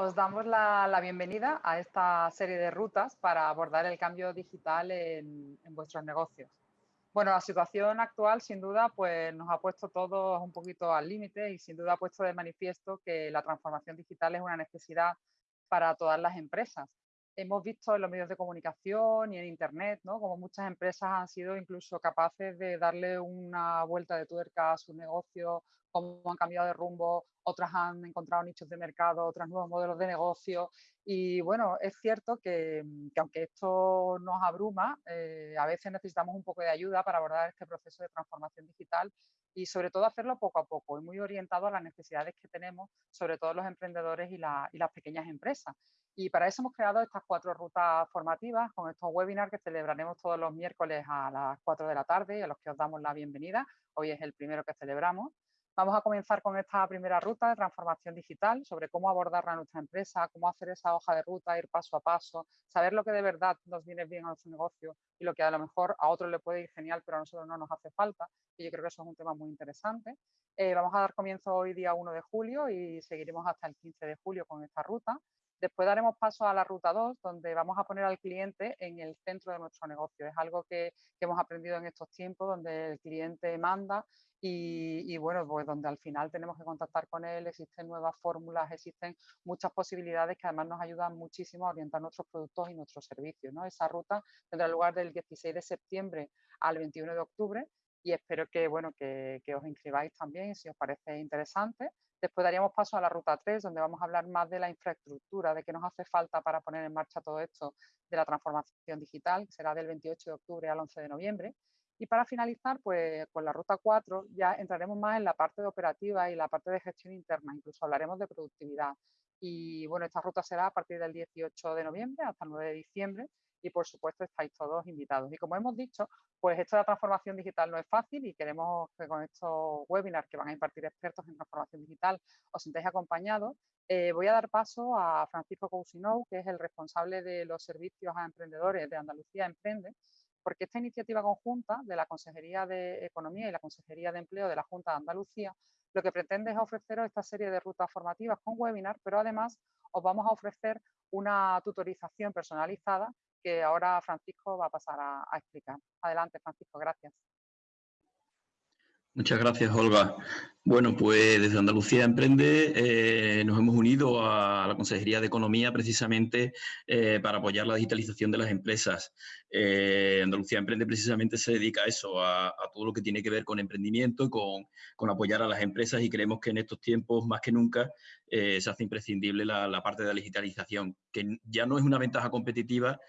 Os damos la, bienvenida a esta serie de rutas para abordar el cambio digital en, vuestros negocios. Bueno, la situación actual sin duda pues, nos ha puesto todos un poquito al límite y sin duda ha puesto de manifiesto que la transformación digital es una necesidad para todas las empresas. Hemos visto en los medios de comunicación y en Internet ¿no? como muchas empresas han sido incluso capaces de darle una vuelta de tuerca a su negocio cómo han cambiado de rumbo, otras han encontrado nichos de mercado, otros nuevos modelos de negocio. Y bueno, es cierto que, mm, aunque esto nos abruma, eh, a veces necesitamos un poco de ayuda para abordar este proceso de transformación digital y sobre todo hacerlo poco a poco y muy orientado a las necesidades que tenemos, sobre todo los emprendedores y, y las pequeñas empresas. Y para eso hemos creado estas cuatro rutas formativas con estos webinars que celebraremos todos los miércoles a las 4 de la tarde y a los que os damos la bienvenida. Hoy es el primero que celebramos. Vamos a comenzar con esta primera ruta de transformación digital, sobre cómo abordarla a nuestra empresa, cómo hacer esa hoja de ruta, ir paso a paso, saber lo que de verdad nos viene bien a nuestro negocio y lo que a lo mejor a otros le puede ir genial, pero a nosotros no nos hace falta. Y yo creo que eso es un tema muy interesante. Eh, vamos a dar comienzo hoy día 1 de julio y seguiremos hasta el 15 de julio con esta ruta. Después daremos paso a la ruta 2, donde vamos a poner al cliente en el centro de nuestro negocio. Es algo que, hemos aprendido en estos tiempos, donde el cliente manda y, bueno, pues donde al final tenemos que contactar con él, existen nuevas fórmulas, existen muchas posibilidades que además nos ayudan muchísimo a orientar nuestros productos y nuestros servicios. Esa ruta tendrá lugar del 16 de septiembre al 21 de octubre y espero que, bueno, que os inscribáis también si os parece interesante. Después daríamos paso a la ruta 3, donde vamos a hablar más de la infraestructura, de qué nos hace falta para poner en marcha todo esto de la transformación digital, que será del 28 de octubre al 11 de noviembre. Y para finalizar, pues con la ruta 4 ya entraremos más en la parte de operativa y la parte de gestión interna, incluso hablaremos de productividad. Y bueno, esta ruta será a partir del 18 de noviembre hasta el 9 de diciembre y por supuesto estáis todos invitados. Y como hemos dicho, pues esto de la transformación digital no es fácil y queremos que con estos webinars que van a impartir expertos en transformación digital os sintáis acompañados. Eh, voy a dar paso a Francisco Cousinou, que es el responsable de los servicios a emprendedores de Andalucía Emprende, porque esta iniciativa conjunta de la Consejería de Economía y la Consejería de Empleo de la Junta de Andalucía lo que pretende es ofreceros esta serie de rutas formativas con webinar, pero además os vamos a ofrecer una tutorización personalizada que ahora Francisco va a pasar a, explicar. Adelante, Francisco, gracias. Muchas gracias, Olga. Bueno, pues desde Andalucía Emprende eh, nos hemos unido a la Consejería de Economía precisamente eh, para apoyar la digitalización de las empresas. Eh, Andalucía Emprende precisamente se dedica a eso, a, todo lo que tiene que ver con emprendimiento y con, apoyar a las empresas y creemos que en estos tiempos más que nunca se hace imprescindible la, parte de la digitalización, que ya no es una ventaja competitiva,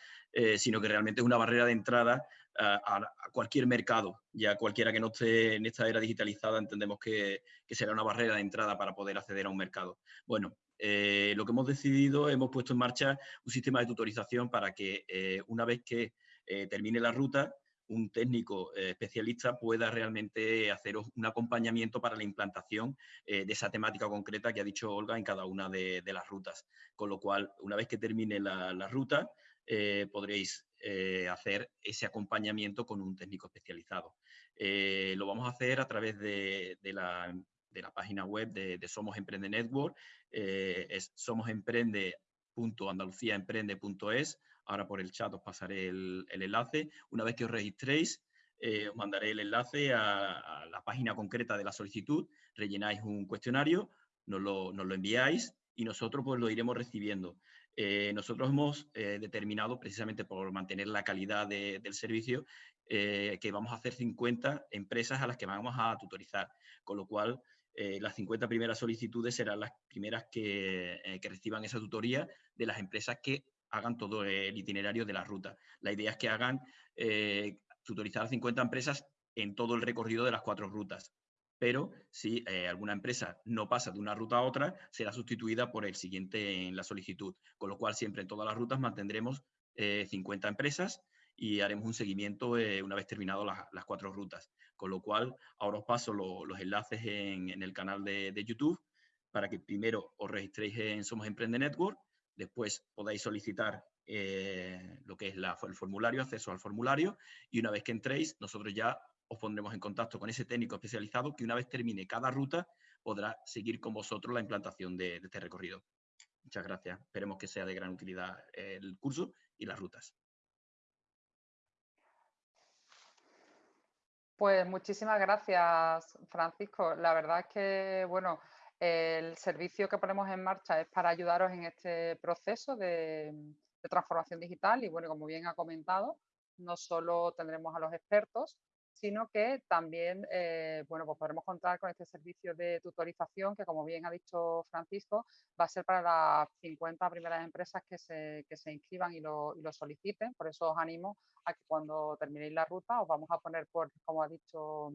sino que realmente es una barrera de entrada a, cualquier mercado. Ya cualquiera que no esté en esta era digitalizada entendemos que, será una barrera de entrada para poder acceder a un mercado. Bueno, eh, lo que hemos decidido, hemos puesto en marcha un sistema de tutorización para que eh, una vez que eh, termine la ruta, un técnico especialista pueda realmente hacer un acompañamiento para la implantación de esa temática concreta que ha dicho Olga en cada una de, las rutas. Con lo cual, una vez que termine la ruta, podréis eh, hacer ese acompañamiento con un técnico especializado. Eh, lo vamos a hacer a través de, la, página web de, Somos Emprende Network, eh, es somosemprende.andaluciaemprende.es. Ahora por el chat os pasaré el, enlace. Una vez que os registréis, os mandaré el enlace a, la página concreta de la solicitud, rellenáis un cuestionario, nos lo, nos enviáis y nosotros pues lo iremos recibiendo. Eh, nosotros hemos eh, determinado, precisamente por mantener la calidad del servicio, eh, que vamos a hacer 50 empresas a las que vamos a tutorizar, con lo cual las 50 primeras solicitudes serán las primeras que, que, reciban esa tutoría de las empresas que hagan todo el itinerario de la ruta. La idea es que hagan tutorizar a 50 empresas en todo el recorrido de las cuatro rutas pero si eh, alguna empresa no pasa de una ruta a otra, será sustituida por el siguiente en la solicitud, con lo cual siempre en todas las rutas mantendremos 50 eh, empresas y haremos un seguimiento eh, una vez terminado las cuatro rutas. Con lo cual, ahora os paso los enlaces en, el canal de, YouTube para que primero os registréis en Somos Emprende Network, después podáis solicitar lo que es el formulario, acceso al formulario, y una vez que entréis, nosotros ya os pondremos en contacto con ese técnico especializado que una vez termine cada ruta podrá seguir con vosotros la implantación de, este recorrido. Muchas gracias. Esperemos que sea de gran utilidad el curso y las rutas. Pues muchísimas gracias, Francisco. La verdad es que, bueno, el servicio que ponemos en marcha es para ayudaros en este proceso de, transformación digital y, bueno, como bien ha comentado, no solo tendremos a los expertos, sino que también eh, bueno, pues podremos contar con este servicio de tutorización que, como bien ha dicho Francisco, va a ser para las 50 primeras empresas que se, que se inscriban y lo, y lo, soliciten. Por eso os animo a que cuando terminéis la ruta os vamos a poner, por, como ha dicho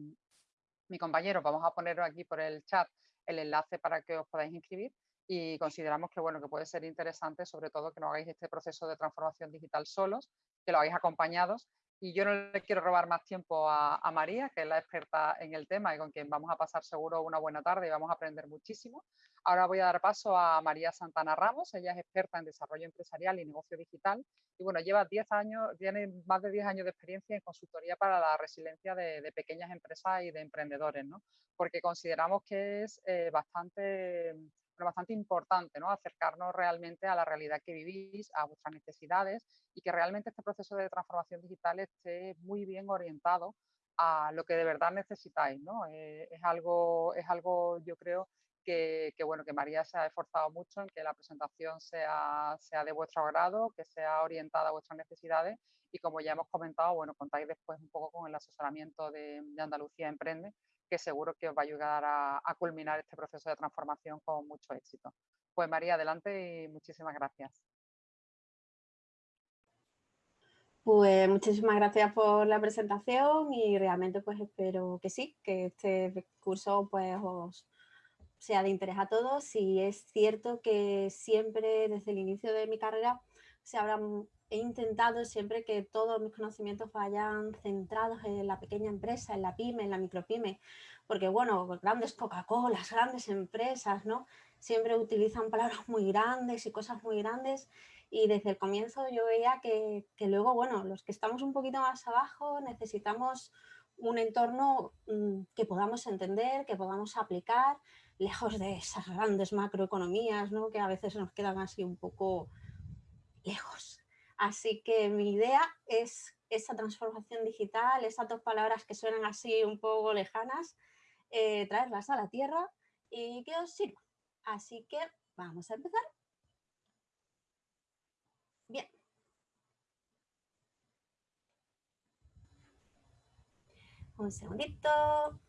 mi compañero, vamos a poner aquí por el chat el enlace para que os podáis inscribir y consideramos que, bueno, que puede ser interesante, sobre todo que no hagáis este proceso de transformación digital solos, que lo hagáis acompañados y yo no le quiero robar más tiempo a, María, que es la experta en el tema y con quien vamos a pasar seguro una buena tarde y vamos a aprender muchísimo. Ahora voy a dar paso a María Santana Ramos, ella es experta en desarrollo empresarial y negocio digital y bueno, lleva 10 años, tiene más de 10 años de experiencia en consultoría para la resiliencia de, pequeñas empresas y de emprendedores, ¿no? Porque consideramos que es eh, bastante bastante importante, ¿no? Acercarnos realmente a la realidad que vivís, a vuestras necesidades y que realmente este proceso de transformación digital esté muy bien orientado a lo que de verdad necesitáis, ¿no? Eh, es, algo, es algo, yo creo, que, bueno, que María se ha esforzado mucho en que la presentación sea, sea de vuestro agrado, que sea orientada a vuestras necesidades y como ya hemos comentado, bueno, contáis después un poco con el asesoramiento de, de Andalucía Emprende, que seguro que os va a ayudar a, culminar este proceso de transformación con mucho éxito. Pues María, adelante y muchísimas gracias. Pues muchísimas gracias por la presentación y realmente pues espero que sí, que este curso pues os sea de interés a todos y es cierto que siempre desde el inicio de mi carrera se habrán he intentado siempre que todos mis conocimientos vayan centrados en la pequeña empresa, en la pyme, en la micropyme, porque bueno, grandes Coca-Cola, grandes empresas, ¿no? Siempre utilizan palabras muy grandes y cosas muy grandes y desde el comienzo yo veía que, que luego, bueno, los que estamos un poquito más abajo necesitamos un entorno mm, que podamos entender, que podamos aplicar, lejos de esas grandes macroeconomías, ¿no? que a veces nos quedan así un poco lejos. Así que mi idea es esa transformación digital, esas dos palabras que suenan así un poco lejanas, eh, traerlas a la tierra y que os sirva. Así que vamos a empezar. Bien. Un segundito.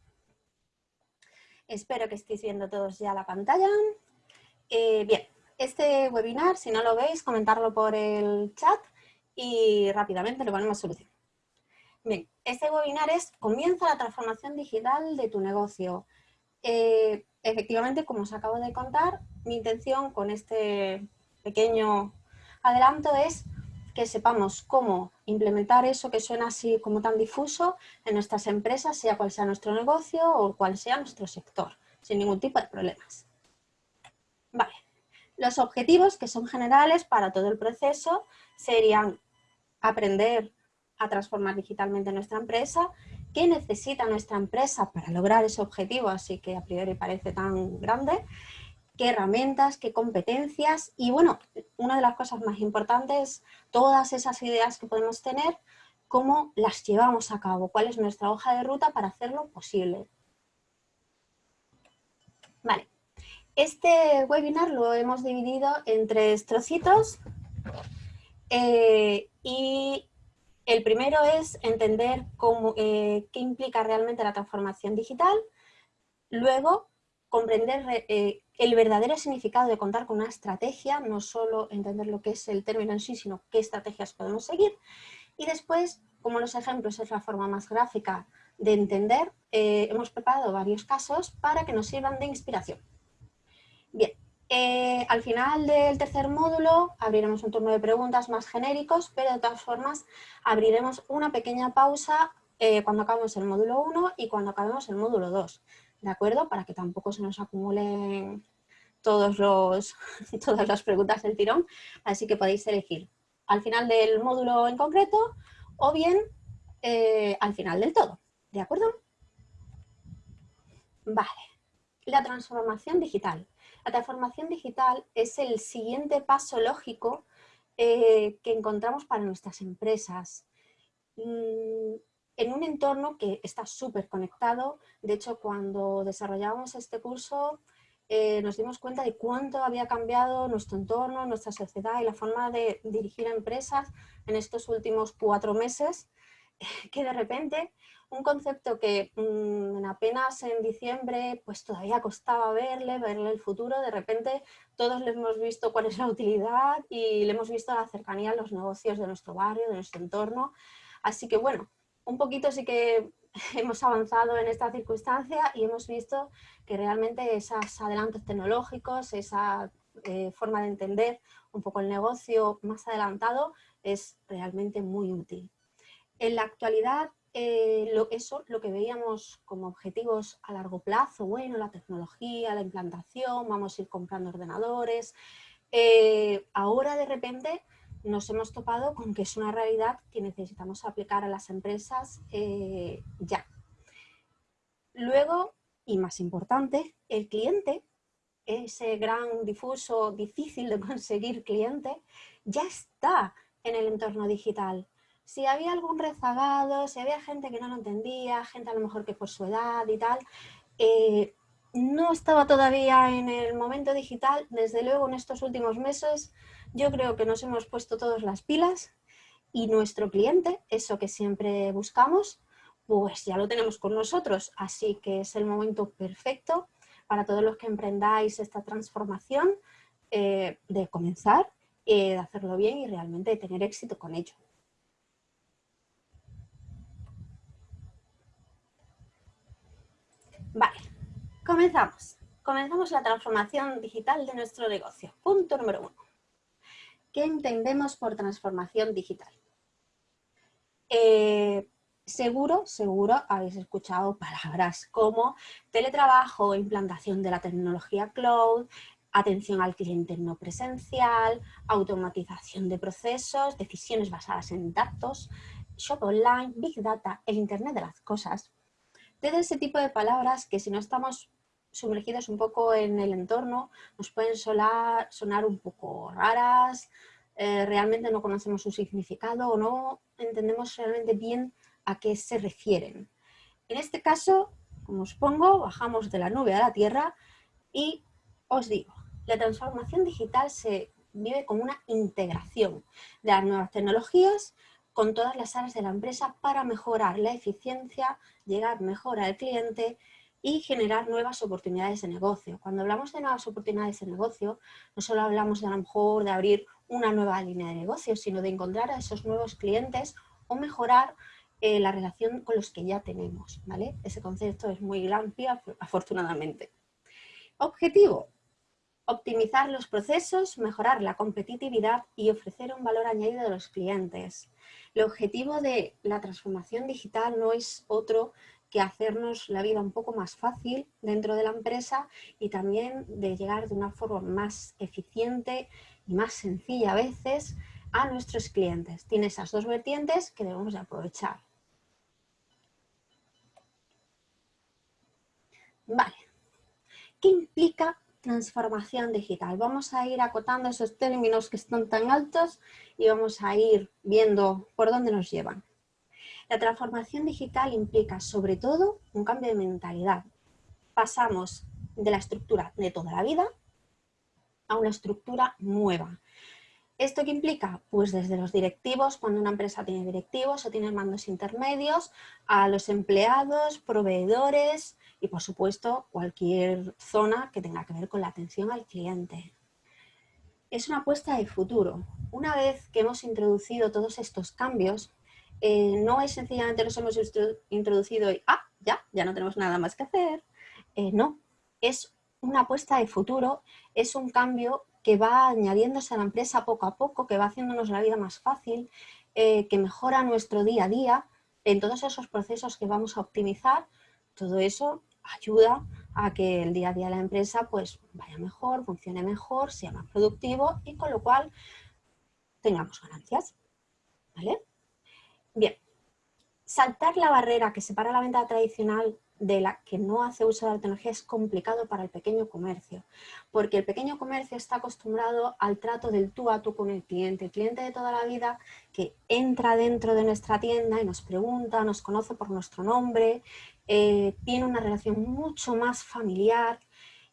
Espero que estéis viendo todos ya la pantalla. Eh, bien, este webinar, si no lo veis, comentarlo por el chat y rápidamente le ponemos solución. Bien, este webinar es Comienza la transformación digital de tu negocio. Eh, efectivamente, como os acabo de contar, mi intención con este pequeño adelanto es que sepamos cómo implementar eso que suena así como tan difuso en nuestras empresas, sea cual sea nuestro negocio o cual sea nuestro sector, sin ningún tipo de problemas. Vale. Los objetivos, que son generales para todo el proceso, serían aprender a transformar digitalmente nuestra empresa, qué necesita nuestra empresa para lograr ese objetivo, así que a priori parece tan grande, qué herramientas, qué competencias y bueno, una de las cosas más importantes, todas esas ideas que podemos tener, cómo las llevamos a cabo, cuál es nuestra hoja de ruta para hacerlo posible. Vale, este webinar lo hemos dividido en tres trocitos eh, y el primero es entender eh, qué implica realmente la transformación digital, luego comprender eh, el verdadero significado de contar con una estrategia, no solo entender lo que es el término en sí, sino qué estrategias podemos seguir, y después, como los ejemplos es la forma más gráfica de entender, hemos preparado varios casos para que nos sirvan de inspiración. Bien, eh, al final del tercer módulo abriremos un turno de preguntas más genéricos, pero de todas formas abriremos una pequeña pausa eh, cuando acabemos el módulo 1 y cuando acabemos el módulo 2, ¿de acuerdo? Para que tampoco se nos acumulen todos los, todas las preguntas del tirón, así que podéis elegir al final del módulo en concreto o bien eh, al final del todo, ¿de acuerdo? Vale. la transformación digital. La transformación digital es el siguiente paso lógico eh, que encontramos para nuestras empresas. Mm, en un entorno que está súper conectado, de hecho cuando desarrollábamos este curso eh, nos dimos cuenta de cuánto había cambiado nuestro entorno, nuestra sociedad y la forma de dirigir empresas en estos últimos cuatro meses, que de repente un concepto que mm, apenas en diciembre pues todavía costaba verle, verle el futuro, de repente todos le hemos visto cuál es la utilidad y le hemos visto la cercanía a los negocios de nuestro barrio, de nuestro entorno. Así que bueno, un poquito sí que hemos avanzado en esta circunstancia y hemos visto que realmente esos adelantos tecnológicos, esa eh, forma de entender un poco el negocio más adelantado es realmente muy útil. En la actualidad, eh, eso, lo que veíamos como objetivos a largo plazo, bueno, la tecnología, la implantación, vamos a ir comprando ordenadores, eh, ahora de repente nos hemos topado con que es una realidad que necesitamos aplicar a las empresas eh, ya. Luego, y más importante, el cliente, ese gran difuso, difícil de conseguir cliente, ya está en el entorno digital. Si había algún rezagado, si había gente que no lo entendía, gente a lo mejor que por su edad y tal, eh, no estaba todavía en el momento digital, desde luego en estos últimos meses yo creo que nos hemos puesto todas las pilas y nuestro cliente, eso que siempre buscamos, pues ya lo tenemos con nosotros. Así que es el momento perfecto para todos los que emprendáis esta transformación eh, de comenzar, eh, de hacerlo bien y realmente de tener éxito con ello. Vale, comenzamos. Comenzamos la transformación digital de nuestro negocio. Punto número uno. ¿Qué entendemos por transformación digital? Eh, seguro, seguro habéis escuchado palabras como teletrabajo, implantación de la tecnología cloud, atención al cliente no presencial, automatización de procesos, decisiones basadas en datos, shop online, big data, el internet de las cosas. Todo ese tipo de palabras que si no estamos sumergidos un poco en el entorno, nos pueden sonar, sonar un poco raras, eh, realmente no conocemos su significado o no entendemos realmente bien a qué se refieren. En este caso, como os pongo, bajamos de la nube a la tierra y os digo, la transformación digital se vive como una integración de las nuevas tecnologías con todas las áreas de la empresa para mejorar la eficiencia, llegar mejor al cliente y generar nuevas oportunidades de negocio. Cuando hablamos de nuevas oportunidades de negocio, no solo hablamos de a lo mejor de abrir una nueva línea de negocio, sino de encontrar a esos nuevos clientes o mejorar eh, la relación con los que ya tenemos. ¿vale? Ese concepto es muy amplio, afortunadamente. Objetivo, optimizar los procesos, mejorar la competitividad y ofrecer un valor añadido a los clientes. El objetivo de la transformación digital no es otro que hacernos la vida un poco más fácil dentro de la empresa y también de llegar de una forma más eficiente y más sencilla a veces a nuestros clientes. Tiene esas dos vertientes que debemos de aprovechar. Vale. ¿Qué implica transformación digital? Vamos a ir acotando esos términos que están tan altos y vamos a ir viendo por dónde nos llevan. La transformación digital implica sobre todo un cambio de mentalidad. Pasamos de la estructura de toda la vida a una estructura nueva. ¿Esto qué implica? Pues desde los directivos, cuando una empresa tiene directivos o tiene mandos intermedios, a los empleados, proveedores y por supuesto cualquier zona que tenga que ver con la atención al cliente. Es una apuesta de futuro. Una vez que hemos introducido todos estos cambios, eh, no es sencillamente nos hemos introducido y ah, ya, ya no tenemos nada más que hacer. Eh, no, es una apuesta de futuro, es un cambio que va añadiéndose a la empresa poco a poco, que va haciéndonos la vida más fácil, eh, que mejora nuestro día a día en todos esos procesos que vamos a optimizar. Todo eso ayuda a que el día a día de la empresa pues vaya mejor, funcione mejor, sea más productivo y con lo cual tengamos ganancias. ¿Vale? Bien, saltar la barrera que separa la venta tradicional de la que no hace uso de la tecnología es complicado para el pequeño comercio, porque el pequeño comercio está acostumbrado al trato del tú a tú con el cliente, el cliente de toda la vida que entra dentro de nuestra tienda y nos pregunta, nos conoce por nuestro nombre, eh, tiene una relación mucho más familiar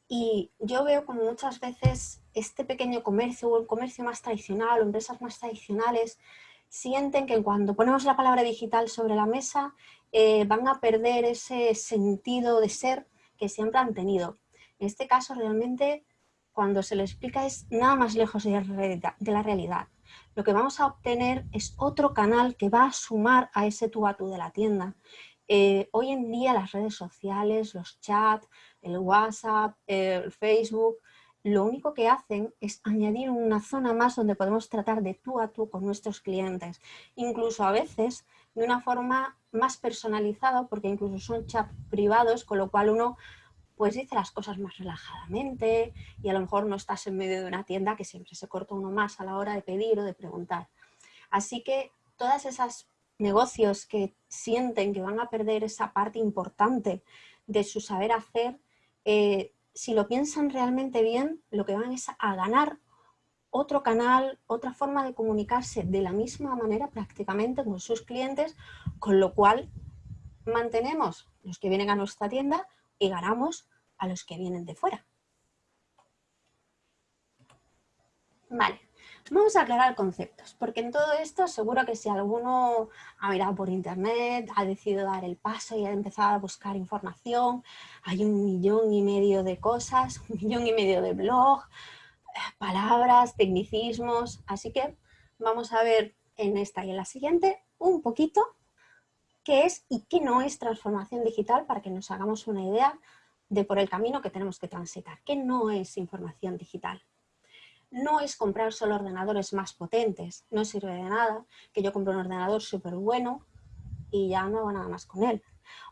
y yo veo como muchas veces este pequeño comercio o el comercio más tradicional o empresas más tradicionales sienten que cuando ponemos la palabra digital sobre la mesa eh, van a perder ese sentido de ser que siempre han tenido. En este caso realmente cuando se le explica es nada más lejos de la realidad. Lo que vamos a obtener es otro canal que va a sumar a ese tú a tú de la tienda. Eh, hoy en día las redes sociales, los chats, el WhatsApp, el Facebook, lo único que hacen es añadir una zona más donde podemos tratar de tú a tú con nuestros clientes. Incluso a veces de una forma más personalizada, porque incluso son chats privados, con lo cual uno pues dice las cosas más relajadamente y a lo mejor no estás en medio de una tienda que siempre se corta uno más a la hora de pedir o de preguntar. Así que todas esas negocios que sienten que van a perder esa parte importante de su saber hacer, eh, si lo piensan realmente bien, lo que van es a ganar otro canal, otra forma de comunicarse de la misma manera prácticamente con sus clientes, con lo cual mantenemos los que vienen a nuestra tienda y ganamos a los que vienen de fuera. Vale, vamos a aclarar conceptos, porque en todo esto seguro que si alguno ha mirado por internet, ha decidido dar el paso y ha empezado a buscar información, hay un millón y medio de cosas, un millón y medio de blog, palabras, tecnicismos, así que vamos a ver en esta y en la siguiente un poquito qué es y qué no es transformación digital para que nos hagamos una idea de por el camino que tenemos que transitar. ¿Qué no es información digital? No es comprar solo ordenadores más potentes, no sirve de nada que yo compre un ordenador súper bueno y ya no hago nada más con él.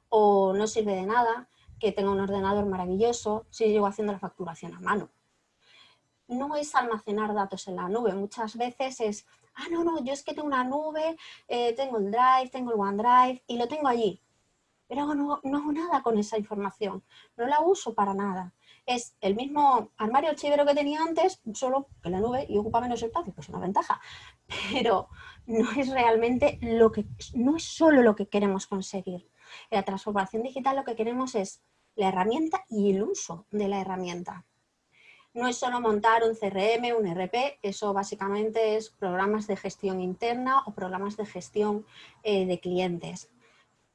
O no sirve de nada que tenga un ordenador maravilloso si llego haciendo la facturación a mano no es almacenar datos en la nube, muchas veces es, ah, no, no, yo es que tengo una nube, eh, tengo el Drive, tengo el OneDrive y lo tengo allí, pero no, no hago nada con esa información, no la uso para nada. Es el mismo armario archivero que tenía antes, solo que la nube y ocupa menos espacio, pues es una ventaja, pero no es realmente lo que, no es solo lo que queremos conseguir. En la transformación digital lo que queremos es la herramienta y el uso de la herramienta. No es solo montar un CRM, un RP, eso básicamente es programas de gestión interna o programas de gestión eh, de clientes.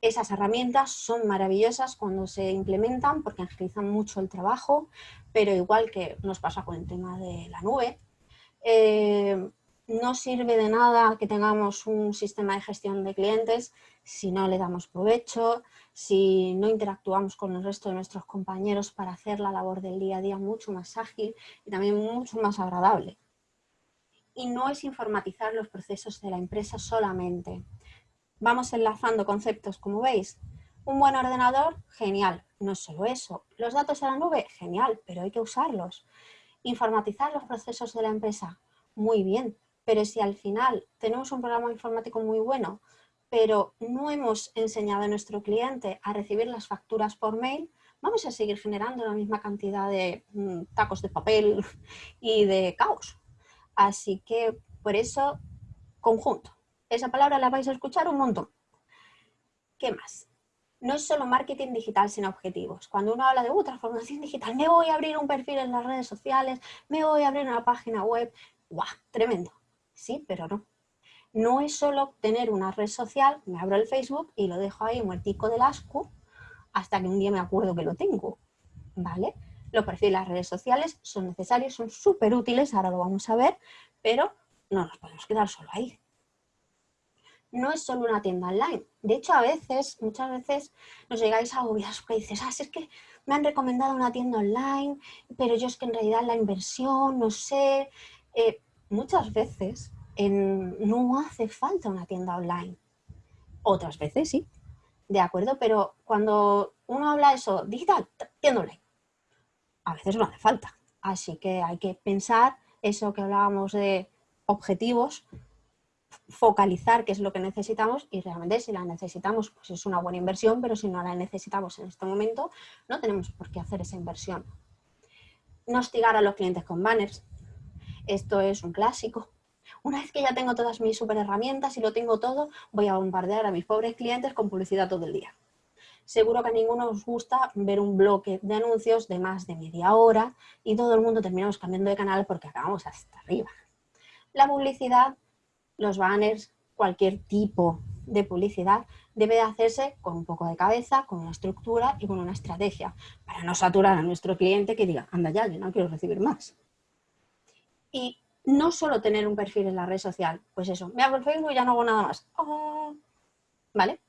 Esas herramientas son maravillosas cuando se implementan porque agilizan mucho el trabajo, pero igual que nos pasa con el tema de la nube, eh, no sirve de nada que tengamos un sistema de gestión de clientes si no le damos provecho, si no interactuamos con el resto de nuestros compañeros para hacer la labor del día a día mucho más ágil y también mucho más agradable. Y no es informatizar los procesos de la empresa solamente. Vamos enlazando conceptos, como veis. Un buen ordenador, genial. No es solo eso. Los datos en la nube, genial, pero hay que usarlos. Informatizar los procesos de la empresa, muy bien pero si al final tenemos un programa informático muy bueno, pero no hemos enseñado a nuestro cliente a recibir las facturas por mail, vamos a seguir generando la misma cantidad de mm, tacos de papel y de caos. Así que por eso, conjunto. Esa palabra la vais a escuchar un montón. ¿Qué más? No es solo marketing digital sin objetivos. Cuando uno habla de uh, transformación digital, me voy a abrir un perfil en las redes sociales, me voy a abrir una página web. ¡Guau! Tremendo sí, pero no. No es solo tener una red social, me abro el Facebook y lo dejo ahí muertico del asco hasta que un día me acuerdo que lo tengo, ¿vale? Los perfiles las redes sociales son necesarios, son súper útiles, ahora lo vamos a ver, pero no nos podemos quedar solo ahí. No es solo una tienda online. De hecho, a veces, muchas veces, nos llegáis a agobiar porque dices, ah, es que me han recomendado una tienda online, pero yo es que en realidad la inversión, no sé, eh, muchas veces no hace falta una tienda online. Otras veces sí, de acuerdo, pero cuando uno habla eso, digital, tienda online, a veces no hace falta. Así que hay que pensar eso que hablábamos de objetivos, focalizar qué es lo que necesitamos y realmente si la necesitamos pues es una buena inversión, pero si no la necesitamos en este momento no tenemos por qué hacer esa inversión. No hostigar a los clientes con banners. Esto es un clásico. Una vez que ya tengo todas mis super herramientas y lo tengo todo, voy a bombardear a mis pobres clientes con publicidad todo el día. Seguro que a ninguno os gusta ver un bloque de anuncios de más de media hora y todo el mundo terminamos cambiando de canal porque acabamos hasta arriba. La publicidad los banners, cualquier tipo de publicidad debe de hacerse con un poco de cabeza, con una estructura y con una estrategia, para no saturar a nuestro cliente que diga, anda ya, yo no quiero recibir más. Y no solo tener un perfil en la red social, pues eso, me hago el Facebook y ya no hago nada más. Ah, ¿Vale?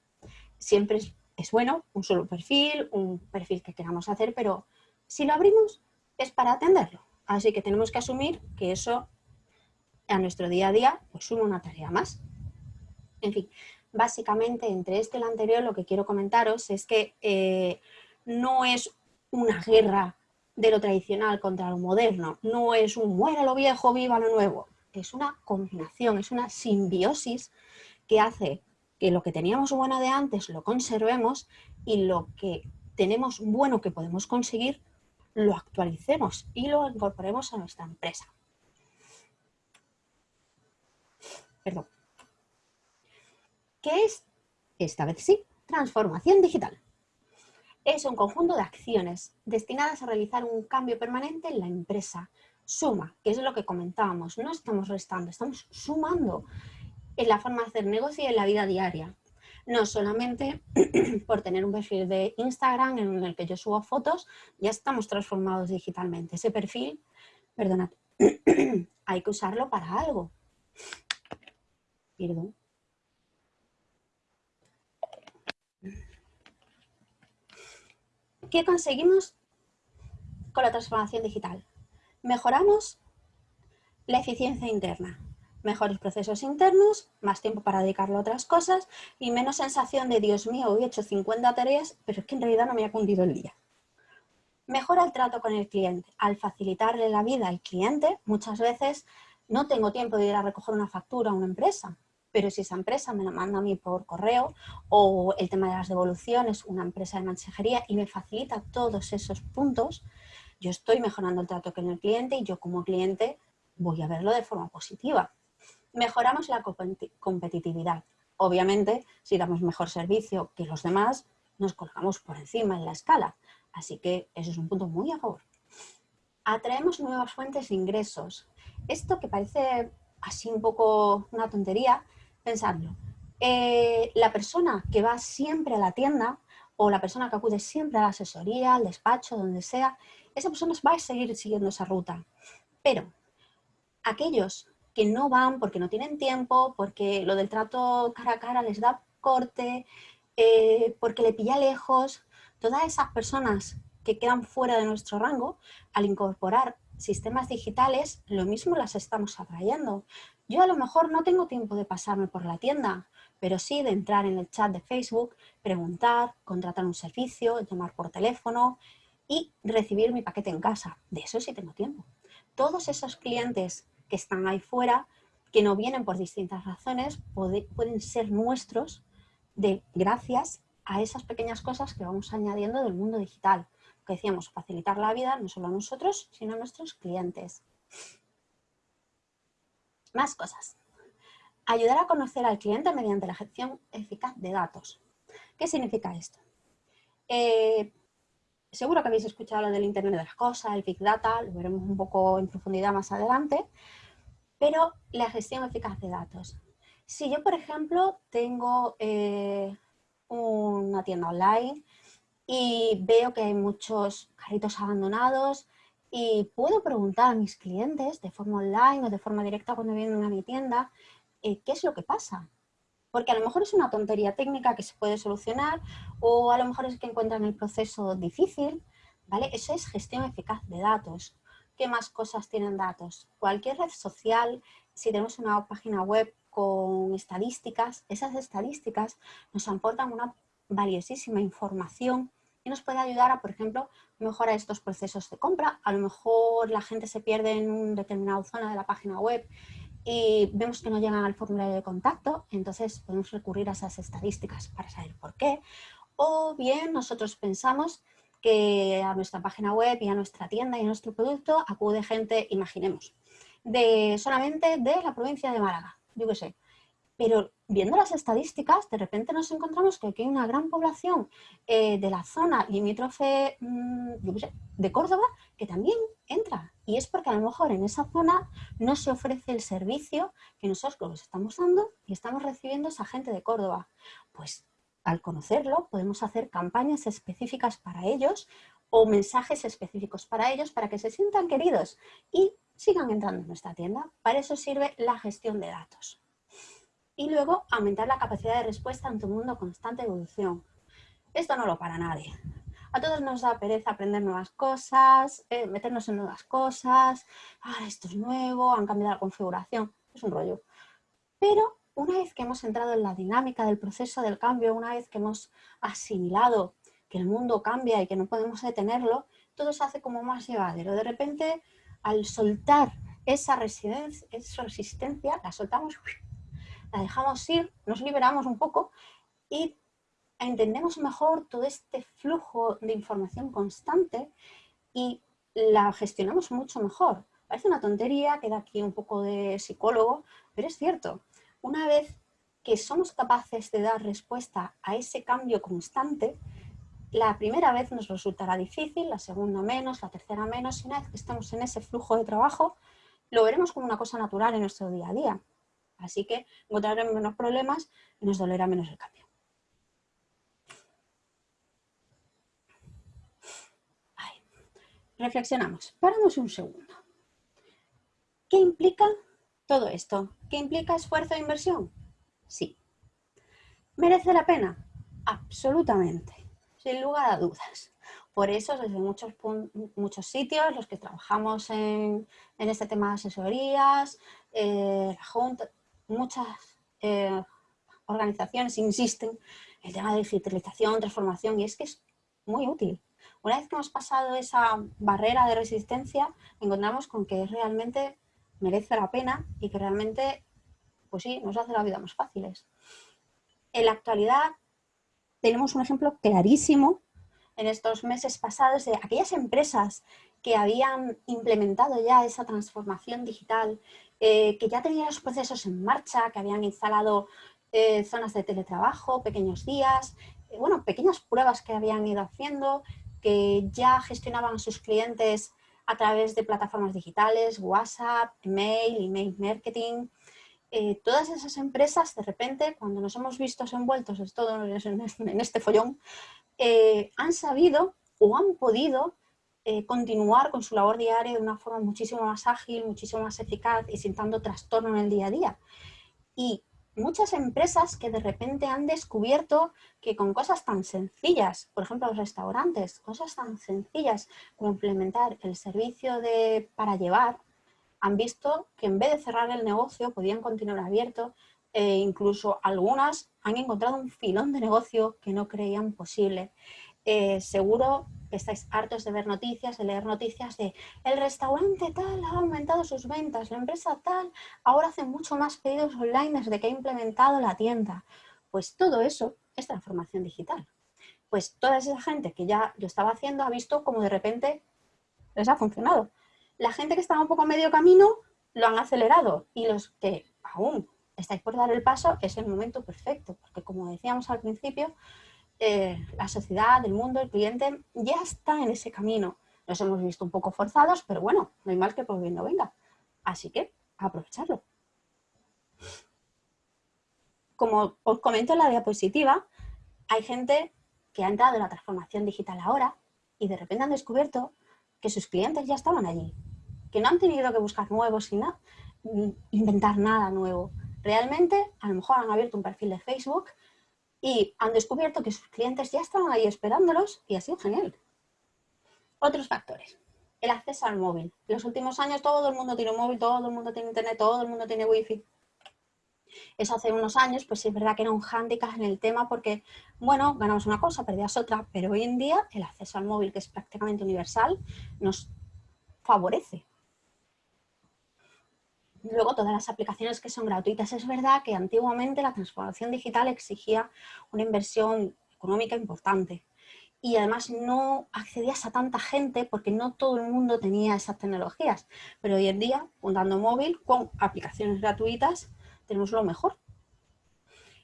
Siempre es, bueno un solo perfil, un perfil que queramos hacer, pero si lo abrimos es para atenderlo. Así que tenemos que asumir que eso a nuestro día a día, pues suma una tarea más. En fin, básicamente entre este y el anterior lo que quiero comentaros es que eh, no es una guerra de lo tradicional contra lo moderno, no es un muera lo viejo, viva lo nuevo, es una combinación, es una simbiosis que hace que lo que teníamos bueno de antes lo conservemos y lo que tenemos bueno que podemos conseguir lo actualicemos y lo incorporemos a nuestra empresa. Perdón. ¿Qué es? Esta vez sí, transformación digital. Es un conjunto de acciones destinadas a realizar un cambio permanente en la empresa. Suma, que es lo que comentábamos, no estamos restando, estamos sumando en la forma de hacer negocio y en la vida diaria. No solamente por tener un perfil de Instagram en el que yo subo fotos, ya estamos transformados digitalmente. Ese perfil, perdonad, hay que usarlo para algo. Perdón. ¿Qué conseguimos con la transformación digital? Mejoramos la eficiencia interna, mejores procesos internos, más tiempo para dedicarlo a otras cosas y menos sensación de Dios mío, hoy he hecho 50 tareas, pero es que en realidad no me ha cundido el día. Mejora el trato con el cliente. Al facilitarle la vida al cliente, muchas veces no tengo tiempo de ir a recoger una factura a una empresa, pero si esa empresa me la manda a mí por correo o el tema de las devoluciones, una empresa de mensajería y me facilita todos esos puntos, yo estoy mejorando el trato con el cliente y yo como cliente voy a verlo de forma positiva. Mejoramos la competitividad. Obviamente, si damos mejor servicio que los demás, nos colgamos por encima en la escala. Así que eso es un punto muy a favor. Atraemos nuevas fuentes de ingresos. Esto que parece así un poco una tontería, pensadlo. Eh, la persona que va siempre a la tienda o la persona que acude siempre a la asesoría, al despacho, donde sea, esa persona va a seguir siguiendo esa ruta. Pero aquellos que no van porque no tienen tiempo, porque lo del trato cara a cara les da corte, eh, porque le pilla lejos, todas esas personas que quedan fuera de nuestro rango, al incorporar sistemas digitales, lo mismo las estamos atrayendo. Yo a lo mejor no tengo tiempo de pasarme por la tienda, pero sí de entrar en el chat de Facebook, preguntar, contratar un servicio, llamar por teléfono y recibir mi paquete en casa. De eso sí tengo tiempo. Todos esos clientes que están ahí fuera, que no vienen por distintas razones, pueden ser nuestros de gracias a esas pequeñas cosas que vamos añadiendo del mundo digital que decíamos, facilitar la vida no solo a nosotros, sino a nuestros clientes. Más cosas. Ayudar a conocer al cliente mediante la gestión eficaz de datos. ¿Qué significa esto? Eh, seguro que habéis escuchado lo del Internet de las Cosas, el Big Data, lo veremos un poco en profundidad más adelante, pero la gestión eficaz de datos. Si yo, por ejemplo, tengo eh, una tienda online y veo que hay muchos carritos abandonados y puedo preguntar a mis clientes de forma online o de forma directa cuando vienen a mi tienda eh, qué es lo que pasa. Porque a lo mejor es una tontería técnica que se puede solucionar o a lo mejor es que encuentran el proceso difícil, ¿vale? Eso es gestión eficaz de datos. ¿Qué más cosas tienen datos? Cualquier red social, si tenemos una página web con estadísticas, esas estadísticas nos aportan una valiosísima información y nos puede ayudar a, por ejemplo, mejorar estos procesos de compra. A lo mejor la gente se pierde en una determinada zona de la página web y vemos que no llegan al formulario de contacto, entonces podemos recurrir a esas estadísticas para saber por qué. O bien nosotros pensamos que a nuestra página web y a nuestra tienda y a nuestro producto acude gente, imaginemos, de solamente de la provincia de Málaga, yo qué sé. Pero viendo las estadísticas, de repente nos encontramos que aquí hay una gran población eh, de la zona limítrofe mm, de Córdoba que también entra. Y es porque a lo mejor en esa zona no se ofrece el servicio que nosotros estamos dando y estamos recibiendo esa gente de Córdoba. Pues al conocerlo podemos hacer campañas específicas para ellos o mensajes específicos para ellos para que se sientan queridos y sigan entrando en nuestra tienda. Para eso sirve la gestión de datos. Y luego aumentar la capacidad de respuesta ante un mundo constante evolución. Esto no lo para nadie. A todos nos da pereza aprender nuevas cosas, eh, meternos en nuevas cosas, ah, esto es nuevo, han cambiado la configuración, es un rollo. Pero una vez que hemos entrado en la dinámica del proceso del cambio, una vez que hemos asimilado que el mundo cambia y que no podemos detenerlo, todo se hace como más llevadero. De repente, al soltar esa, esa resistencia, la soltamos, la dejamos ir, nos liberamos un poco y entendemos mejor todo este flujo de información constante y la gestionamos mucho mejor. Parece una tontería, queda aquí un poco de psicólogo, pero es cierto una vez que somos capaces de dar respuesta a ese cambio constante, la primera vez nos resultará difícil, la segunda menos, la tercera menos, y una vez que estamos en ese flujo de trabajo, lo veremos como una cosa natural en nuestro día a día. Así que encontraremos menos problemas y nos dolerá menos el cambio. Reflexionamos, paramos un segundo. ¿Qué implica todo esto, ¿qué implica esfuerzo e inversión? Sí. ¿Merece la pena? Absolutamente, sin lugar a dudas. Por eso, desde muchos, muchos sitios, los que trabajamos en, este tema de asesorías, eh, la Junta, muchas eh, organizaciones insisten en el tema de digitalización, transformación, y es que es muy útil. Una vez que hemos pasado esa barrera de resistencia, encontramos con que realmente merece la pena y que realmente, pues sí, nos hace la vida más fáciles. En la actualidad tenemos un ejemplo clarísimo en estos meses pasados de aquellas empresas que habían implementado ya esa transformación digital, eh, que ya tenían los procesos en marcha, que habían instalado eh, zonas de teletrabajo, pequeños días, eh, bueno, pequeñas pruebas que habían ido haciendo, que ya gestionaban a sus clientes a través de plataformas digitales, WhatsApp, email, email marketing. Todas esas empresas, de repente, cuando nos hemos visto envueltos en, todo, en este follón, han sabido o han podido eh, continuar con su labor diaria de una forma muchísimo más ágil, muchísimo más eficaz y sin tanto trastorno en el día a día. Y muchas empresas que de repente han descubierto que con cosas tan sencillas, por ejemplo los restaurantes, cosas tan sencillas como implementar el servicio de para llevar, han visto que en vez de cerrar el negocio podían continuar abierto e incluso algunas han encontrado un filón de negocio que no creían posible. Eh, seguro estáis hartos de ver noticias, de leer noticias de el restaurante tal ha aumentado sus ventas, la empresa tal ahora hace mucho más pedidos online desde que ha implementado la tienda. Pues todo eso es transformación digital. Pues toda esa gente que ya lo estaba haciendo ha visto como de repente les ha funcionado. La gente que estaba un poco medio camino lo han acelerado y los que aún estáis por dar el paso es el momento perfecto, porque como decíamos al principio, eh, la sociedad, el mundo, el cliente, ya está en ese camino. Nos hemos visto un poco forzados, pero bueno, no hay mal que por bien no venga. Así que, aprovecharlo. Como os comento en la diapositiva, hay gente que ha entrado en la transformación digital ahora y de repente han descubierto que sus clientes ya estaban allí, que no han tenido que buscar nuevos y nada, inventar nada nuevo. Realmente, a lo mejor han abierto un perfil de Facebook y han descubierto que sus clientes ya estaban ahí esperándolos y ha sido genial. Otros factores. El acceso al móvil. En los últimos años todo el mundo tiene un móvil, todo el mundo tiene internet, todo el mundo tiene wifi. Eso hace unos años, pues es verdad que era un hándicap en el tema porque, bueno, ganamos una cosa, perdías otra, pero hoy en día el acceso al móvil, que es prácticamente universal, nos favorece. Luego, todas las aplicaciones que son gratuitas. Es verdad que antiguamente la transformación digital exigía una inversión económica importante y además no accedías a tanta gente porque no todo el mundo tenía esas tecnologías. Pero hoy en día, dando móvil con aplicaciones gratuitas, tenemos lo mejor.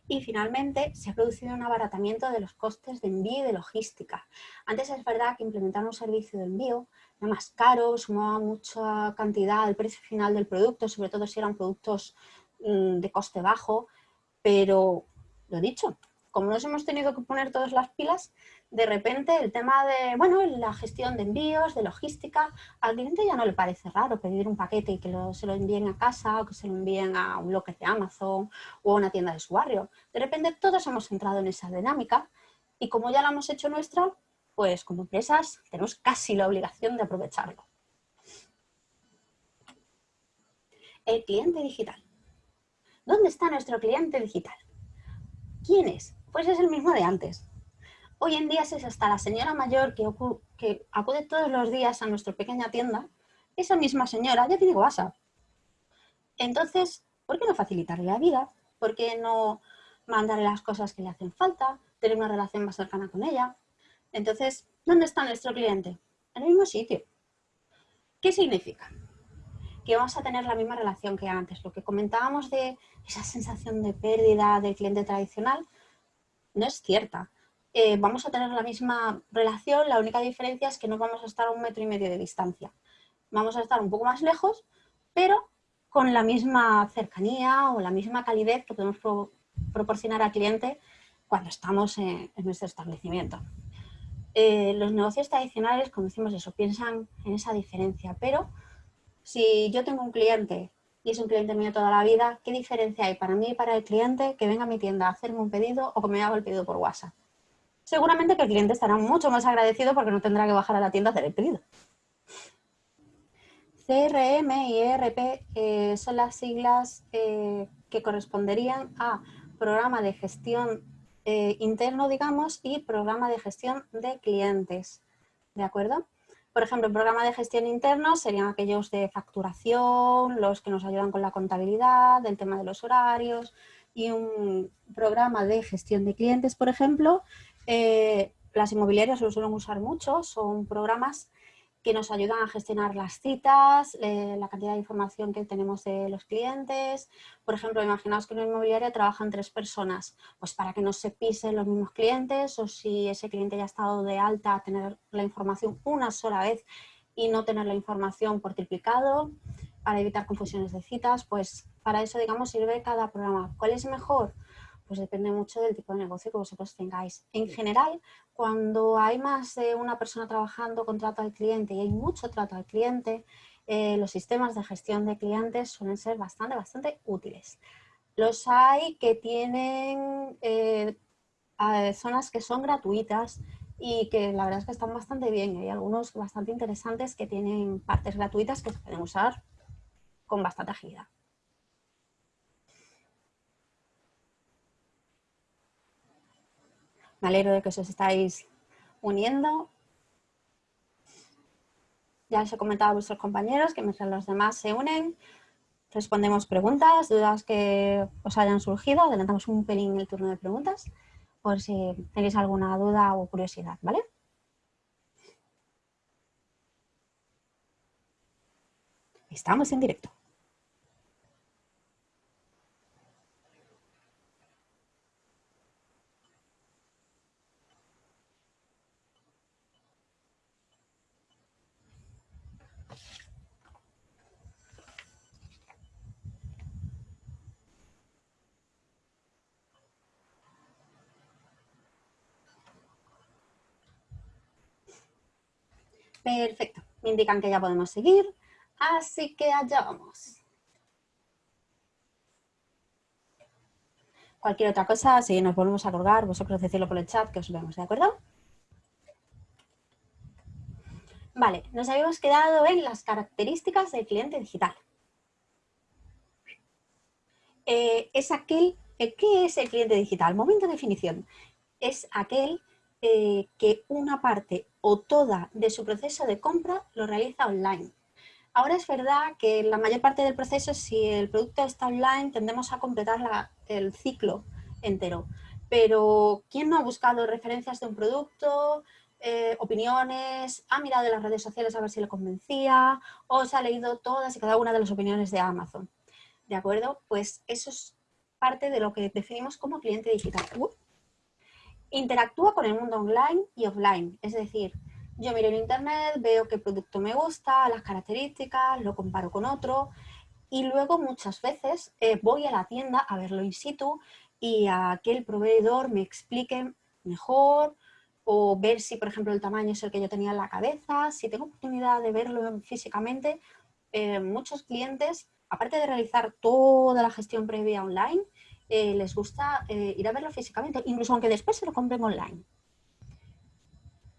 Y finalmente se ha producido un abaratamiento de los costes de envío y de logística. Antes es verdad que implementar un servicio de envío era más caro, sumaba mucha cantidad al precio final del producto, sobre todo si eran productos mm, de coste bajo, pero lo dicho, como nos hemos tenido que poner todas las pilas, de repente el tema de, bueno, la gestión de envíos, de logística, al cliente ya no le parece raro pedir un paquete y que se lo envíen a casa o que se lo envíen a un bloque de Amazon o a una tienda de su barrio. De repente todos hemos entrado en esa dinámica y como ya la hemos hecho nuestra, pues como empresas tenemos casi la obligación de aprovecharlo. El cliente digital. ¿Dónde está nuestro cliente digital? ¿Quién es? Pues es el mismo de antes. Hoy en día es hasta la señora mayor que, acude todos los días a nuestra pequeña tienda, esa misma señora ya tiene WhatsApp. Entonces, ¿por qué no facilitarle la vida? ¿Por qué no mandarle las cosas que le hacen falta? Tener una relación más cercana con ella. Entonces, ¿dónde está nuestro cliente? En el mismo sitio. ¿Qué significa? Que vamos a tener la misma relación que antes. Lo que comentábamos de esa sensación de pérdida del cliente tradicional, no es cierta. Eh, vamos a tener la misma relación, la única diferencia es que no vamos a estar a un metro y medio de distancia. Vamos a estar un poco más lejos, pero con la misma cercanía o la misma calidez que podemos proporcionar al cliente cuando estamos en, nuestro establecimiento. Eh, los negocios tradicionales, como decimos eso, piensan en esa diferencia, pero si yo tengo un cliente y es un cliente mío toda la vida, ¿qué diferencia hay para mí y para el cliente que venga a mi tienda a hacerme un pedido o que me haga el pedido por WhatsApp? Seguramente que el cliente estará mucho más agradecido porque no tendrá que bajar a la tienda a hacer el pedido. CRM y ERP eh, son las siglas eh, que corresponderían a programa de gestión eh, interno, digamos, y programa de gestión de clientes. ¿De acuerdo? Por ejemplo, programa de gestión interno serían aquellos de facturación, los que nos ayudan con la contabilidad, el tema de los horarios y un programa de gestión de clientes, por ejemplo. Eh, las inmobiliarias lo suelen usar mucho, son programas que nos ayudan a gestionar las citas, eh, la cantidad de información que tenemos de los clientes. Por ejemplo, imaginaos que en una inmobiliaria trabajan tres personas, pues para que no se pisen los mismos clientes o si ese cliente ya ha estado de alta, tener la información una sola vez y no tener la información por triplicado, para evitar confusiones de citas, pues para eso, digamos, sirve cada programa. ¿Cuál es mejor? Pues depende mucho del tipo de negocio que vosotros tengáis. En general, cuando hay más de una persona trabajando con trato al cliente y hay mucho trato al cliente, eh, los sistemas de gestión de clientes suelen ser bastante, bastante útiles. Los hay que tienen eh, zonas que son gratuitas y que la verdad es que están bastante bien. Hay algunos bastante interesantes que tienen partes gratuitas que se pueden usar con bastante agilidad. Me alegro de que os estáis uniendo. Ya os he comentado a vuestros compañeros que mientras los demás se unen, respondemos preguntas, dudas que os hayan surgido. Adelantamos un pelín el turno de preguntas por si tenéis alguna duda o curiosidad, ¿vale? Estamos en directo. Perfecto, me indican que ya podemos seguir, así que allá vamos. Cualquier otra cosa, si nos volvemos a colgar, vosotros decirlo por el chat que os vemos, ¿de acuerdo? Vale, nos habíamos quedado en las características del cliente digital. Eh, es aquel, eh, ¿qué es el cliente digital? Momento de definición. Es aquel eh, que una parte o toda de su proceso de compra lo realiza online. Ahora es verdad que la mayor parte del proceso, si el producto está online, tendemos a completar el ciclo entero. Pero, ¿quién no ha buscado referencias de un producto, eh, opiniones, ha mirado en las redes sociales a ver si le convencía, o se ha leído todas y cada una de las opiniones de Amazon? ¿De acuerdo? Pues eso es parte de lo que definimos como cliente digital. Interactúa con el mundo online y offline, es decir, yo miro en internet, veo qué producto me gusta, las características, lo comparo con otro y luego muchas veces eh, voy a la tienda a verlo in situ y a que el proveedor me explique mejor o ver si, por ejemplo, el tamaño es el que yo tenía en la cabeza. Si tengo oportunidad de verlo físicamente, eh, muchos clientes, aparte de realizar toda la gestión previa online, eh, les gusta ir a verlo físicamente, incluso aunque después se lo compren online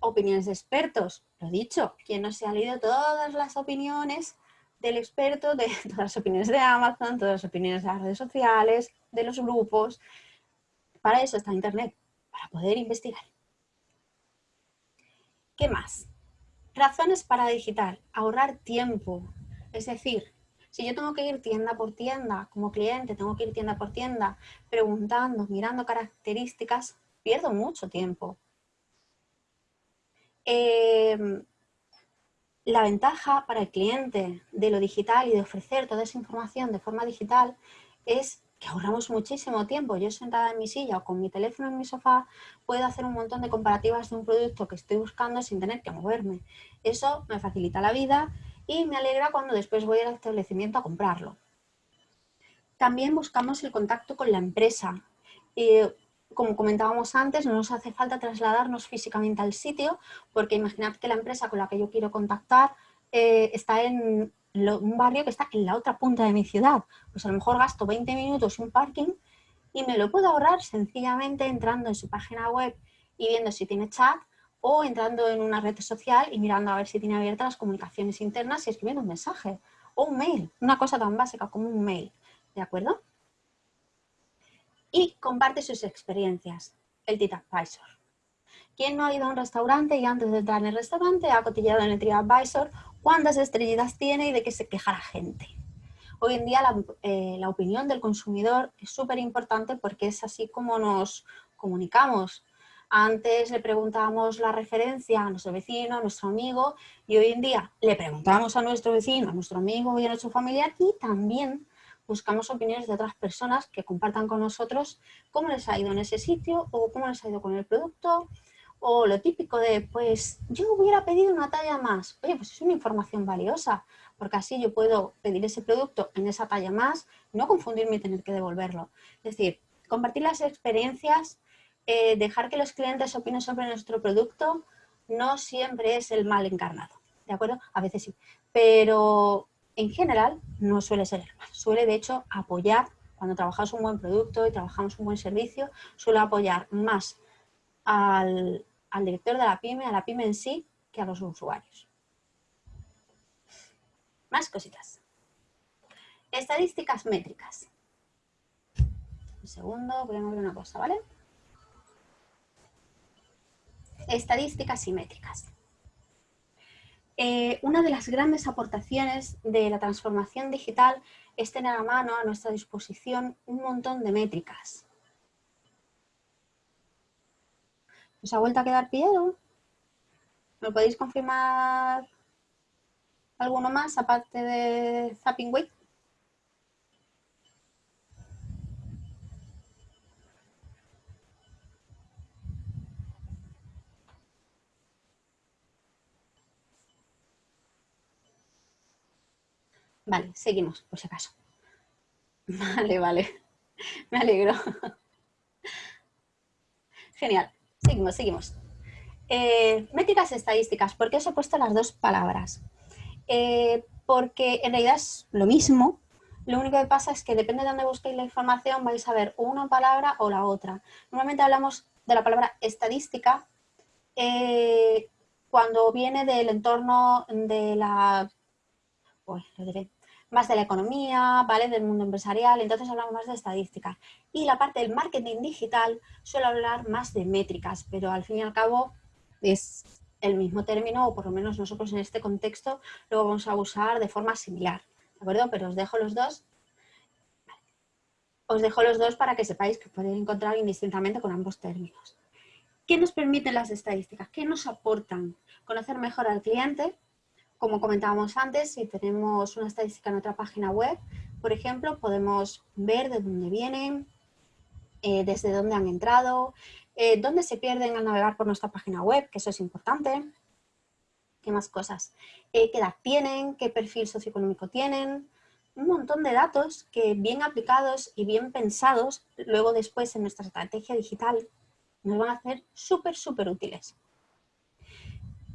opiniones de expertos. Lo dicho, quien no se ha leído todas las opiniones del experto, de todas las opiniones de Amazon, todas las opiniones de las redes sociales, de los grupos. Para eso está Internet, para poder investigar. ¿Qué más? Razones para digital, ahorrar tiempo. Es decir, si yo tengo que ir tienda por tienda, como cliente, tengo que ir tienda por tienda, preguntando, mirando características, pierdo mucho tiempo. Em, la ventaja para el cliente de lo digital y de ofrecer toda esa información de forma digital es que ahorramos muchísimo tiempo. Yo sentada en mi silla o con mi teléfono en mi sofá puedo hacer un montón de comparativas de un producto que estoy buscando sin tener que moverme. Eso me facilita la vida y me alegra cuando después voy al establecimiento a comprarlo. También buscamos el contacto con la empresa. Eh, como comentábamos antes, no nos hace falta trasladarnos físicamente al sitio, porque imaginad que la empresa con la que yo quiero contactar eh, está en un barrio que está en la otra punta de mi ciudad. Pues a lo mejor gasto 20 minutos en un parking y me lo puedo ahorrar sencillamente entrando en su página web y viendo si tiene chat o entrando en una red social y mirando a ver si tiene abiertas las comunicaciones internas y escribiendo un mensaje o un mail, una cosa tan básica como un mail, ¿de acuerdo? y comparte sus experiencias, el TripAdvisor. ¿Quién no ha ido a un restaurante y antes de entrar en el restaurante ha cotillado en el TripAdvisor cuántas estrellitas tiene y de qué se queja la gente? Hoy en día la, eh, la opinión del consumidor es súper importante porque es así como nos comunicamos. Antes le preguntábamos la referencia a nuestro vecino, a nuestro amigo y hoy en día le preguntamos a nuestro vecino, a nuestro amigo y a nuestro familiar y también buscamos opiniones de otras personas que compartan con nosotros cómo les ha ido en ese sitio o cómo les ha ido con el producto o lo típico de, pues yo hubiera pedido una talla más. Oye, pues es una información valiosa, porque así yo puedo pedir ese producto en esa talla más, no confundirme y tener que devolverlo. Es decir, compartir las experiencias, eh, dejar que los clientes opinen sobre nuestro producto, no siempre es el mal encarnado, ¿de acuerdo? A veces sí, pero en general no suele ser el mal. Suele, de hecho, apoyar, cuando trabajamos un buen producto y trabajamos un buen servicio, suele apoyar más al, director de la pyme, a la pyme en sí, que a los usuarios. Más cositas. Estadísticas métricas. Un segundo, voy a mover una cosa, ¿vale? Estadísticas y métricas. Eh, una de las grandes aportaciones de la transformación digital es tener a mano, a nuestra disposición, un montón de métricas. ¿Os ha vuelto a quedar pillado? ¿Me podéis confirmar alguno más aparte de Zapping Week? Vale, seguimos, por si acaso. Vale, vale. Me alegro. Genial. Seguimos, seguimos. Eh, métricas estadísticas. ¿Por qué os he puesto las dos palabras? Eh, porque en realidad es lo mismo. Lo único que pasa es que depende de dónde busquéis la información vais a ver una palabra o la otra. Normalmente hablamos de la palabra estadística eh, cuando viene del entorno de la... Uy, lo diré más de la economía, ¿vale? Del mundo empresarial, entonces hablamos más de estadística. Y la parte del marketing digital suele hablar más de métricas, pero al fin y al cabo es el mismo término, o por lo menos nosotros en este contexto lo vamos a usar de forma similar, ¿de acuerdo? Pero os dejo los dos. Os dejo los dos para que sepáis que podéis encontrar indistintamente con ambos términos. ¿Qué nos permiten las estadísticas? ¿Qué nos aportan? Conocer mejor al cliente. Como comentábamos antes, si tenemos una estadística en otra página web, por ejemplo, podemos ver de dónde vienen, eh, desde dónde han entrado, eh, dónde se pierden al navegar por nuestra página web, que eso es importante. ¿Qué más cosas? Eh, ¿Qué edad tienen? ¿Qué perfil socioeconómico tienen? Un montón de datos que bien aplicados y bien pensados, luego después en nuestra estrategia digital nos van a hacer súper, súper útiles.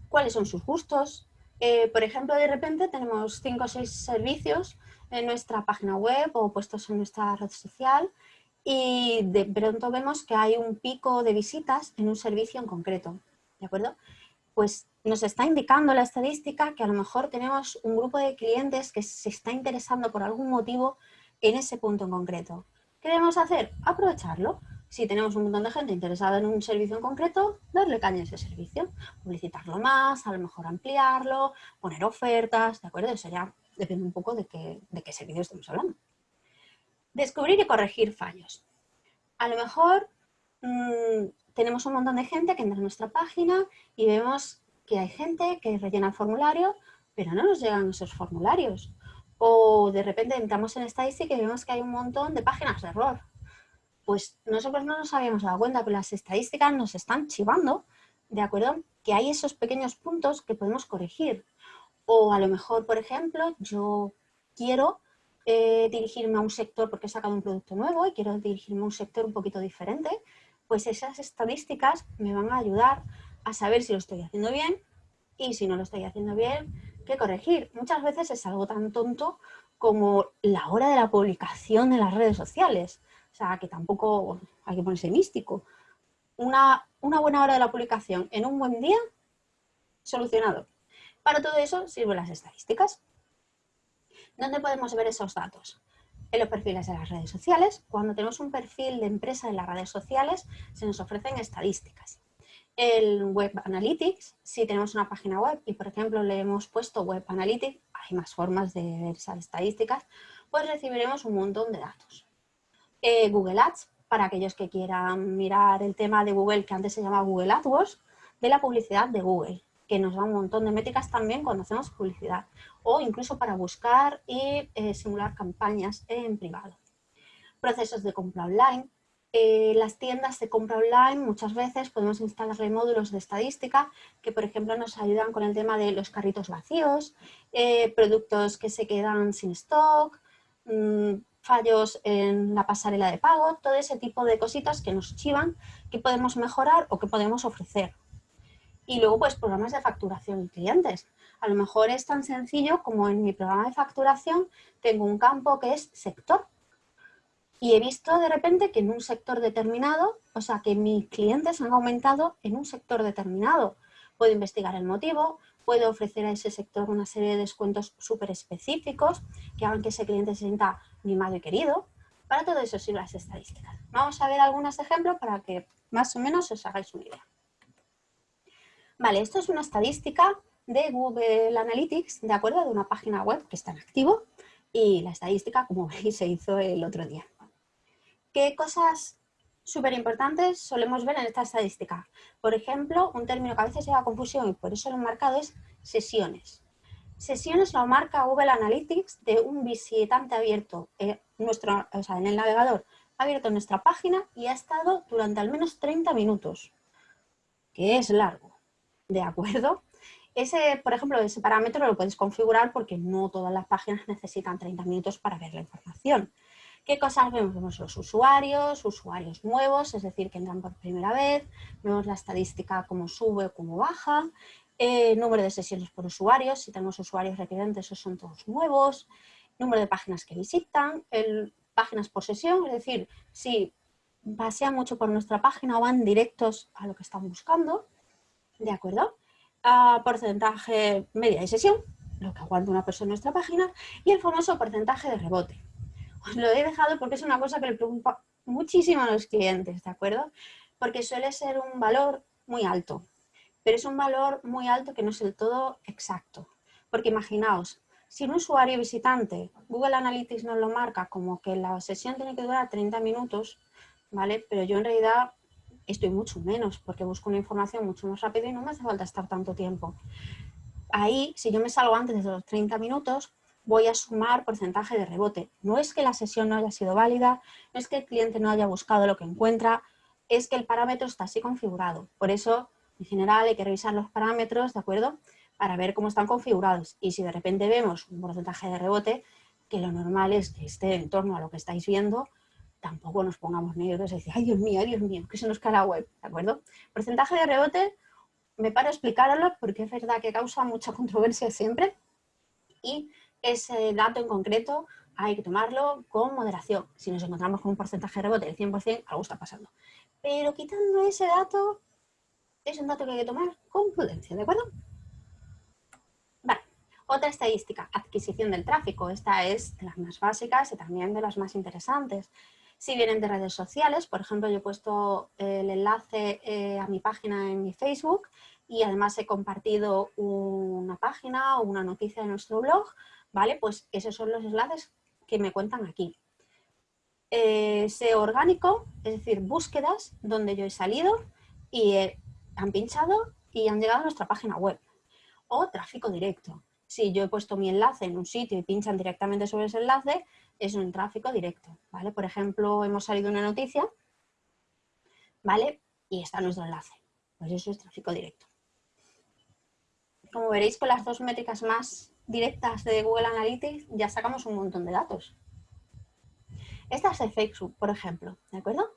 ¿Cuáles son sus gustos? Eh, por ejemplo, de repente tenemos cinco o seis servicios en nuestra página web o puestos en nuestra red social y de pronto vemos que hay un pico de visitas en un servicio en concreto, ¿de acuerdo? Pues nos está indicando la estadística que a lo mejor tenemos un grupo de clientes que se está interesando por algún motivo en ese punto en concreto. ¿Qué debemos hacer? Aprovecharlo si tenemos un montón de gente interesada en un servicio en concreto, darle caña a ese servicio, publicitarlo más, a lo mejor ampliarlo, poner ofertas, ¿de acuerdo? Eso ya depende un poco de qué, de qué servicio estamos hablando. Descubrir y corregir fallos. A lo mejor mm, tenemos un montón de gente que entra en nuestra página y vemos que hay gente que rellena el formulario, pero no nos llegan esos formularios. O de repente entramos en estadística y vemos que hay un montón de páginas de error pues nosotros no nos habíamos dado cuenta, pero las estadísticas nos están chivando, ¿de acuerdo? Que hay esos pequeños puntos que podemos corregir. O a lo mejor, por ejemplo, yo quiero eh, dirigirme a un sector porque he sacado un producto nuevo y quiero dirigirme a un sector un poquito diferente, pues esas estadísticas me van a ayudar a saber si lo estoy haciendo bien y si no lo estoy haciendo bien, qué corregir. Muchas veces es algo tan tonto como la hora de la publicación en las redes sociales. O sea, que tampoco hay que ponerse místico. Una, buena hora de la publicación en un buen día, solucionado. Para todo eso sirven las estadísticas. ¿Dónde podemos ver esos datos? En los perfiles de las redes sociales. Cuando tenemos un perfil de empresa en las redes sociales, se nos ofrecen estadísticas. El Web Analytics, si tenemos una página web y, por ejemplo, le hemos puesto Web Analytics, hay más formas de ver esas estadísticas, pues recibiremos un montón de datos. Eh, Google Ads, para aquellos que quieran mirar el tema de Google, que antes se llamaba Google AdWords, de la publicidad de Google, que nos da un montón de métricas también cuando hacemos publicidad, o incluso para buscar y eh, simular campañas en privado. Procesos de compra online. Eh, las tiendas de compra online muchas veces podemos instalarle módulos de estadística que por ejemplo nos ayudan con el tema de los carritos vacíos, productos que se quedan sin stock, mm, fallos en la pasarela de pago, todo ese tipo de cositas que nos chivan, que podemos mejorar o que podemos ofrecer. Y luego, pues, programas de facturación y clientes. A lo mejor es tan sencillo como en mi programa de facturación tengo un campo que es sector. Y he visto de repente que en un sector determinado, o sea, que mis clientes han aumentado en un sector determinado. Puedo investigar el motivo, puedo ofrecer a ese sector una serie de descuentos súper específicos que hagan que ese cliente se sienta mimado y querido. Para todo eso sirven las estadísticas. Vamos a ver algunos ejemplos para que más o menos os hagáis una idea. Vale, esto es una estadística de Google Analytics, de acuerdo, de una página web que está en activo y la estadística, como veis, se hizo el otro día. ¿Qué cosas súper importantes solemos ver en esta estadística. Por ejemplo, un término que a veces lleva confusión y por eso lo he marcado es sesiones. Sesiones lo marca Google Analytics de un visitante abierto en, nuestro, en el navegador, abierto en nuestra página y ha estado durante al menos 30 minutos, que es largo, ¿de acuerdo? Ese, por ejemplo, ese parámetro lo puedes configurar porque no todas las páginas necesitan 30 minutos para ver la información. ¿Qué cosas vemos? Vemos los usuarios, usuarios nuevos, es decir, que entran por primera vez, vemos la estadística cómo sube o cómo baja, eh, número de sesiones por usuarios, si tenemos usuarios recurrentes, esos son todos nuevos, número de páginas que visitan, páginas por sesión, es decir, si pasean mucho por nuestra página o van directos a lo que están buscando, ¿de acuerdo? Ah, porcentaje media de sesión, lo que aguanta una persona en nuestra página, y el famoso porcentaje de rebote. Os lo he dejado porque es una cosa que le preocupa muchísimo a los clientes, ¿de acuerdo? Porque suele ser un valor muy alto. Pero es un valor muy alto que no es del todo exacto. Porque imaginaos, si un usuario visitante, Google Analytics nos lo marca como que la sesión tiene que durar 30 minutos, ¿vale? Pero yo en realidad estoy mucho menos porque busco una información mucho más rápida y no me hace falta estar tanto tiempo. Ahí, si yo me salgo antes de los 30 minutos, voy a sumar porcentaje de rebote. No es que la sesión no haya sido válida, no es que el cliente no haya buscado lo que encuentra, es que el parámetro está así configurado. Por eso, en general, hay que revisar los parámetros, ¿de acuerdo? Para ver cómo están configurados. Y si de repente vemos un porcentaje de rebote, que lo normal es que esté en torno a lo que estáis viendo, tampoco nos pongamos negros y decir, ay Dios mío, Dios mío, que se nos cae la web, ¿de acuerdo? Porcentaje de rebote, me paro a explicarlo porque es verdad que causa mucha controversia siempre y ese dato en concreto hay que tomarlo con moderación. Si nos encontramos con un porcentaje de rebote del 100%, algo está pasando. Pero quitando ese dato, es un dato que hay que tomar con prudencia, ¿de acuerdo? Vale, otra estadística, adquisición del tráfico. Esta es de las más básicas y también de las más interesantes. Si vienen de redes sociales, por ejemplo, yo he puesto el enlace eh, a mi página en mi Facebook y además he compartido una página o una noticia de nuestro blog, ¿vale? Pues esos son los enlaces que me cuentan aquí. Eh, SEO orgánico, es decir, búsquedas donde yo he salido y han pinchado y han llegado a nuestra página web. O tráfico directo. Si yo he puesto mi enlace en un sitio y pinchan directamente sobre ese enlace, es un tráfico directo, ¿vale? Por ejemplo, hemos salido una noticia, ¿vale? Y está nuestro enlace. Pues eso es tráfico directo. Como veréis, con las dos métricas más directas de Google Analytics ya sacamos un montón de datos. Esta es de Facebook, por ejemplo, ¿de acuerdo?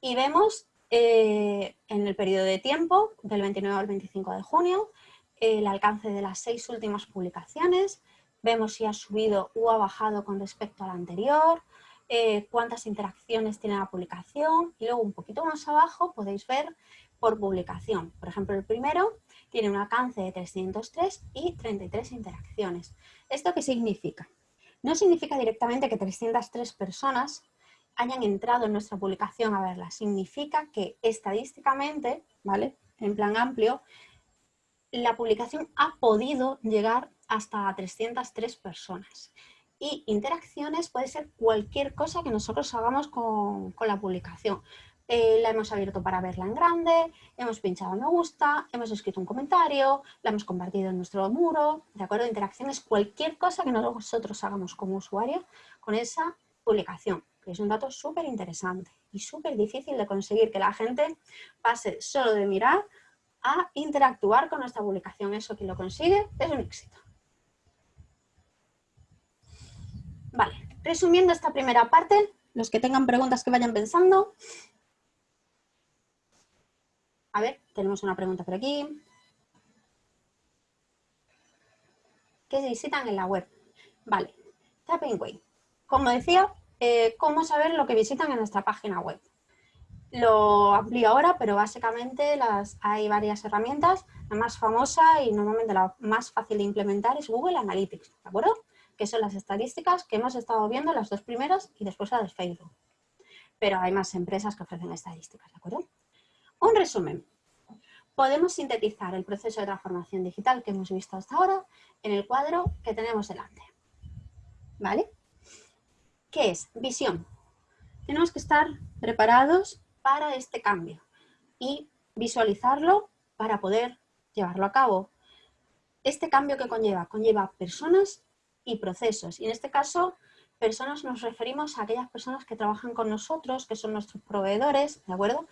Y vemos eh, en el periodo de tiempo, del 29 al 25 de junio, el alcance de las seis últimas publicaciones, vemos si ha subido o ha bajado con respecto a la anterior, eh, cuántas interacciones tiene la publicación y luego un poquito más abajo podéis ver por publicación. Por ejemplo, el primero tiene un alcance de 303 y 33 interacciones. ¿Esto qué significa? No significa directamente que 303 personas hayan entrado en nuestra publicación a verla. Significa que estadísticamente, ¿vale? En plan amplio, la publicación ha podido llegar hasta 303 personas. Y interacciones puede ser cualquier cosa que nosotros hagamos con, con la publicación. Eh, la hemos abierto para verla en grande, hemos pinchado me gusta, hemos escrito un comentario, la hemos compartido en nuestro muro, ¿de acuerdo? Interacciones, cualquier cosa que nosotros hagamos como usuario con esa publicación, es un dato súper interesante y súper difícil de conseguir que la gente pase solo de mirar a interactuar con nuestra publicación. Eso que lo consigue es un éxito. Vale, resumiendo esta primera parte, los que tengan preguntas que vayan pensando, a ver, tenemos una pregunta por aquí. ¿Qué visitan en la web? Vale, Tapping Way. Como decía, eh, ¿cómo saber lo que visitan en nuestra página web? Lo amplío ahora, pero básicamente las, hay varias herramientas. La más famosa y normalmente la más fácil de implementar es Google Analytics, ¿de acuerdo? Que son las estadísticas que hemos estado viendo, las dos primeras y después las de Facebook. Pero hay más empresas que ofrecen estadísticas, ¿de acuerdo? Un resumen. Podemos sintetizar el proceso de transformación digital que hemos visto hasta ahora en el cuadro que tenemos delante. ¿Vale? ¿Qué es? Visión. Tenemos que estar preparados para este cambio y visualizarlo para poder llevarlo a cabo. Este cambio que conlleva, conlleva personas y procesos. Y en este caso, personas nos referimos a aquellas personas que trabajan con nosotros, que son nuestros proveedores, ¿de acuerdo?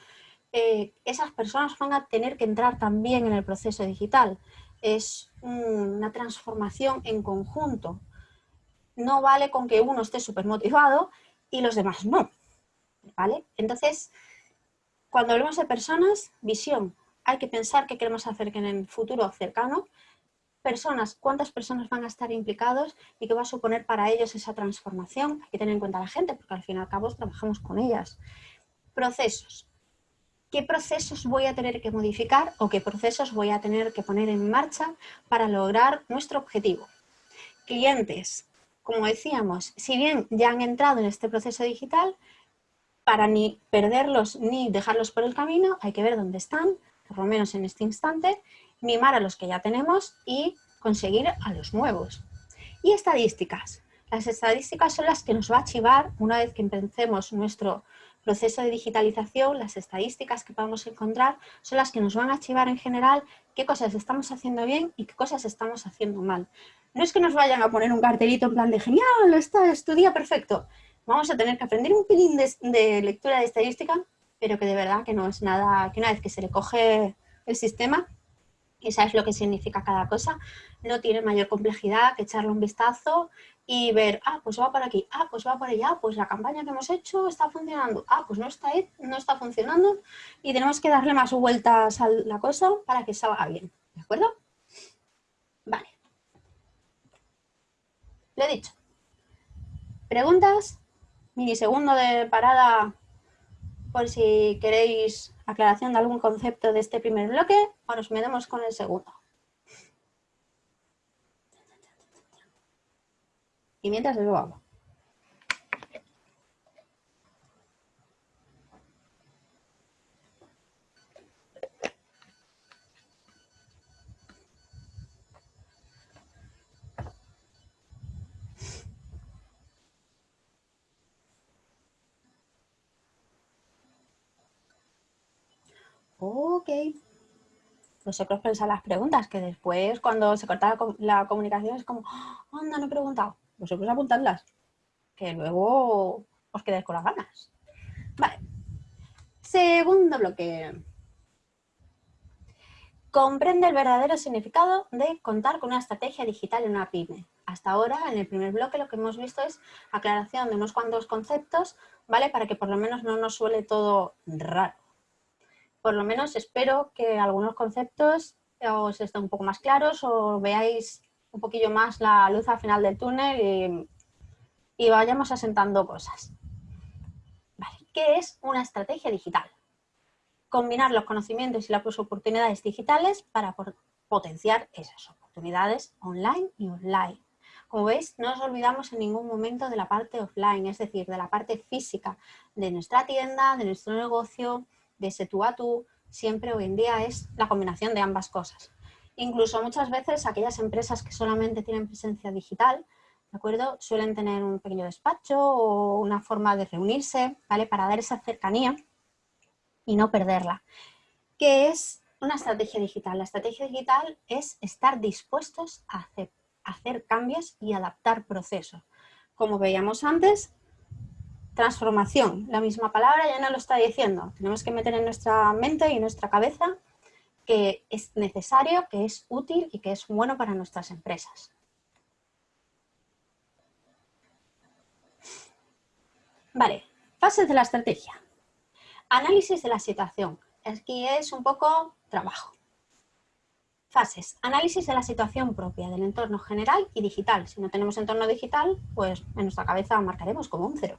Eh, esas personas van a tener que entrar también en el proceso digital. Es una transformación en conjunto. No vale con que uno esté súper motivado y los demás no. ¿Vale? Entonces, cuando hablamos de personas, visión. Hay que pensar qué queremos hacer en el futuro cercano. Personas, cuántas personas van a estar implicados y qué va a suponer para ellos esa transformación. Hay que tener en cuenta a la gente porque al fin y al cabo trabajamos con ellas. Procesos qué procesos voy a tener que modificar o qué procesos voy a tener que poner en marcha para lograr nuestro objetivo. Clientes, como decíamos, si bien ya han entrado en este proceso digital, para ni perderlos ni dejarlos por el camino, hay que ver dónde están, ¿de por lo menos en este instante, mimar a los que ya tenemos y conseguir a los nuevos. Y estadísticas. Las estadísticas son las que nos va a archivar una vez que empecemos nuestro proceso de digitalización, las estadísticas que podamos encontrar son las que nos van a archivar en general qué cosas estamos haciendo bien y qué cosas estamos haciendo mal. No es que nos vayan a poner un cartelito en plan de genial, está, estudia perfecto. Vamos a tener que aprender un pelín de, de lectura de estadística, pero que de verdad que no es nada, que una vez que se le coge el sistema, y sabes lo que significa cada cosa, no tiene mayor complejidad que echarle un vistazo y ver, ah, pues va por aquí, ah, pues va por allá, pues la campaña que hemos hecho está funcionando, ah, pues no está, no está funcionando y tenemos que darle más vueltas a la cosa para que salga bien, ¿de acuerdo? Vale. Lo he dicho. ¿Preguntas? Minisegundo de parada por si queréis aclaración de algún concepto de este primer bloque o nos metemos con el segundo. Y mientras lo hago. Ok. Vosotros pensáis las preguntas, que después cuando se corta la, comunicación es como, anda, no he preguntado. Vosotros apuntadlas, que luego os quedáis con las ganas. Vale. Segundo bloque. Comprende el verdadero significado de contar con una estrategia digital en una pyme. Hasta ahora, en el primer bloque, lo que hemos visto es aclaración de unos cuantos conceptos, ¿vale? Para que por lo menos no nos suele todo raro por lo menos espero que algunos conceptos os estén un poco más claros o veáis un poquillo más la luz al final del túnel y, vayamos asentando cosas. ¿Qué es una estrategia digital? Combinar los conocimientos y las oportunidades digitales para potenciar esas oportunidades online y online. Como veis, no nos olvidamos en ningún momento de la parte offline, es decir, de la parte física de nuestra tienda, de nuestro negocio, de tú a tú, siempre hoy en día es la combinación de ambas cosas. Incluso muchas veces aquellas empresas que solamente tienen presencia digital, ¿de acuerdo? Suelen tener un pequeño despacho o una forma de reunirse, ¿vale? Para dar esa cercanía y no perderla. ¿Qué es una estrategia digital? La estrategia digital es estar dispuestos a hacer cambios y adaptar procesos. Como veíamos antes, Transformación, la misma palabra ya no lo está diciendo. Tenemos que meter en nuestra mente y nuestra cabeza que es necesario, que es útil y que es bueno para nuestras empresas. Vale, fases de la estrategia. Análisis de la situación. Aquí es un poco trabajo. Fases. Análisis de la situación propia, del entorno general y digital. Si no tenemos entorno digital, pues en nuestra cabeza marcaremos como un cero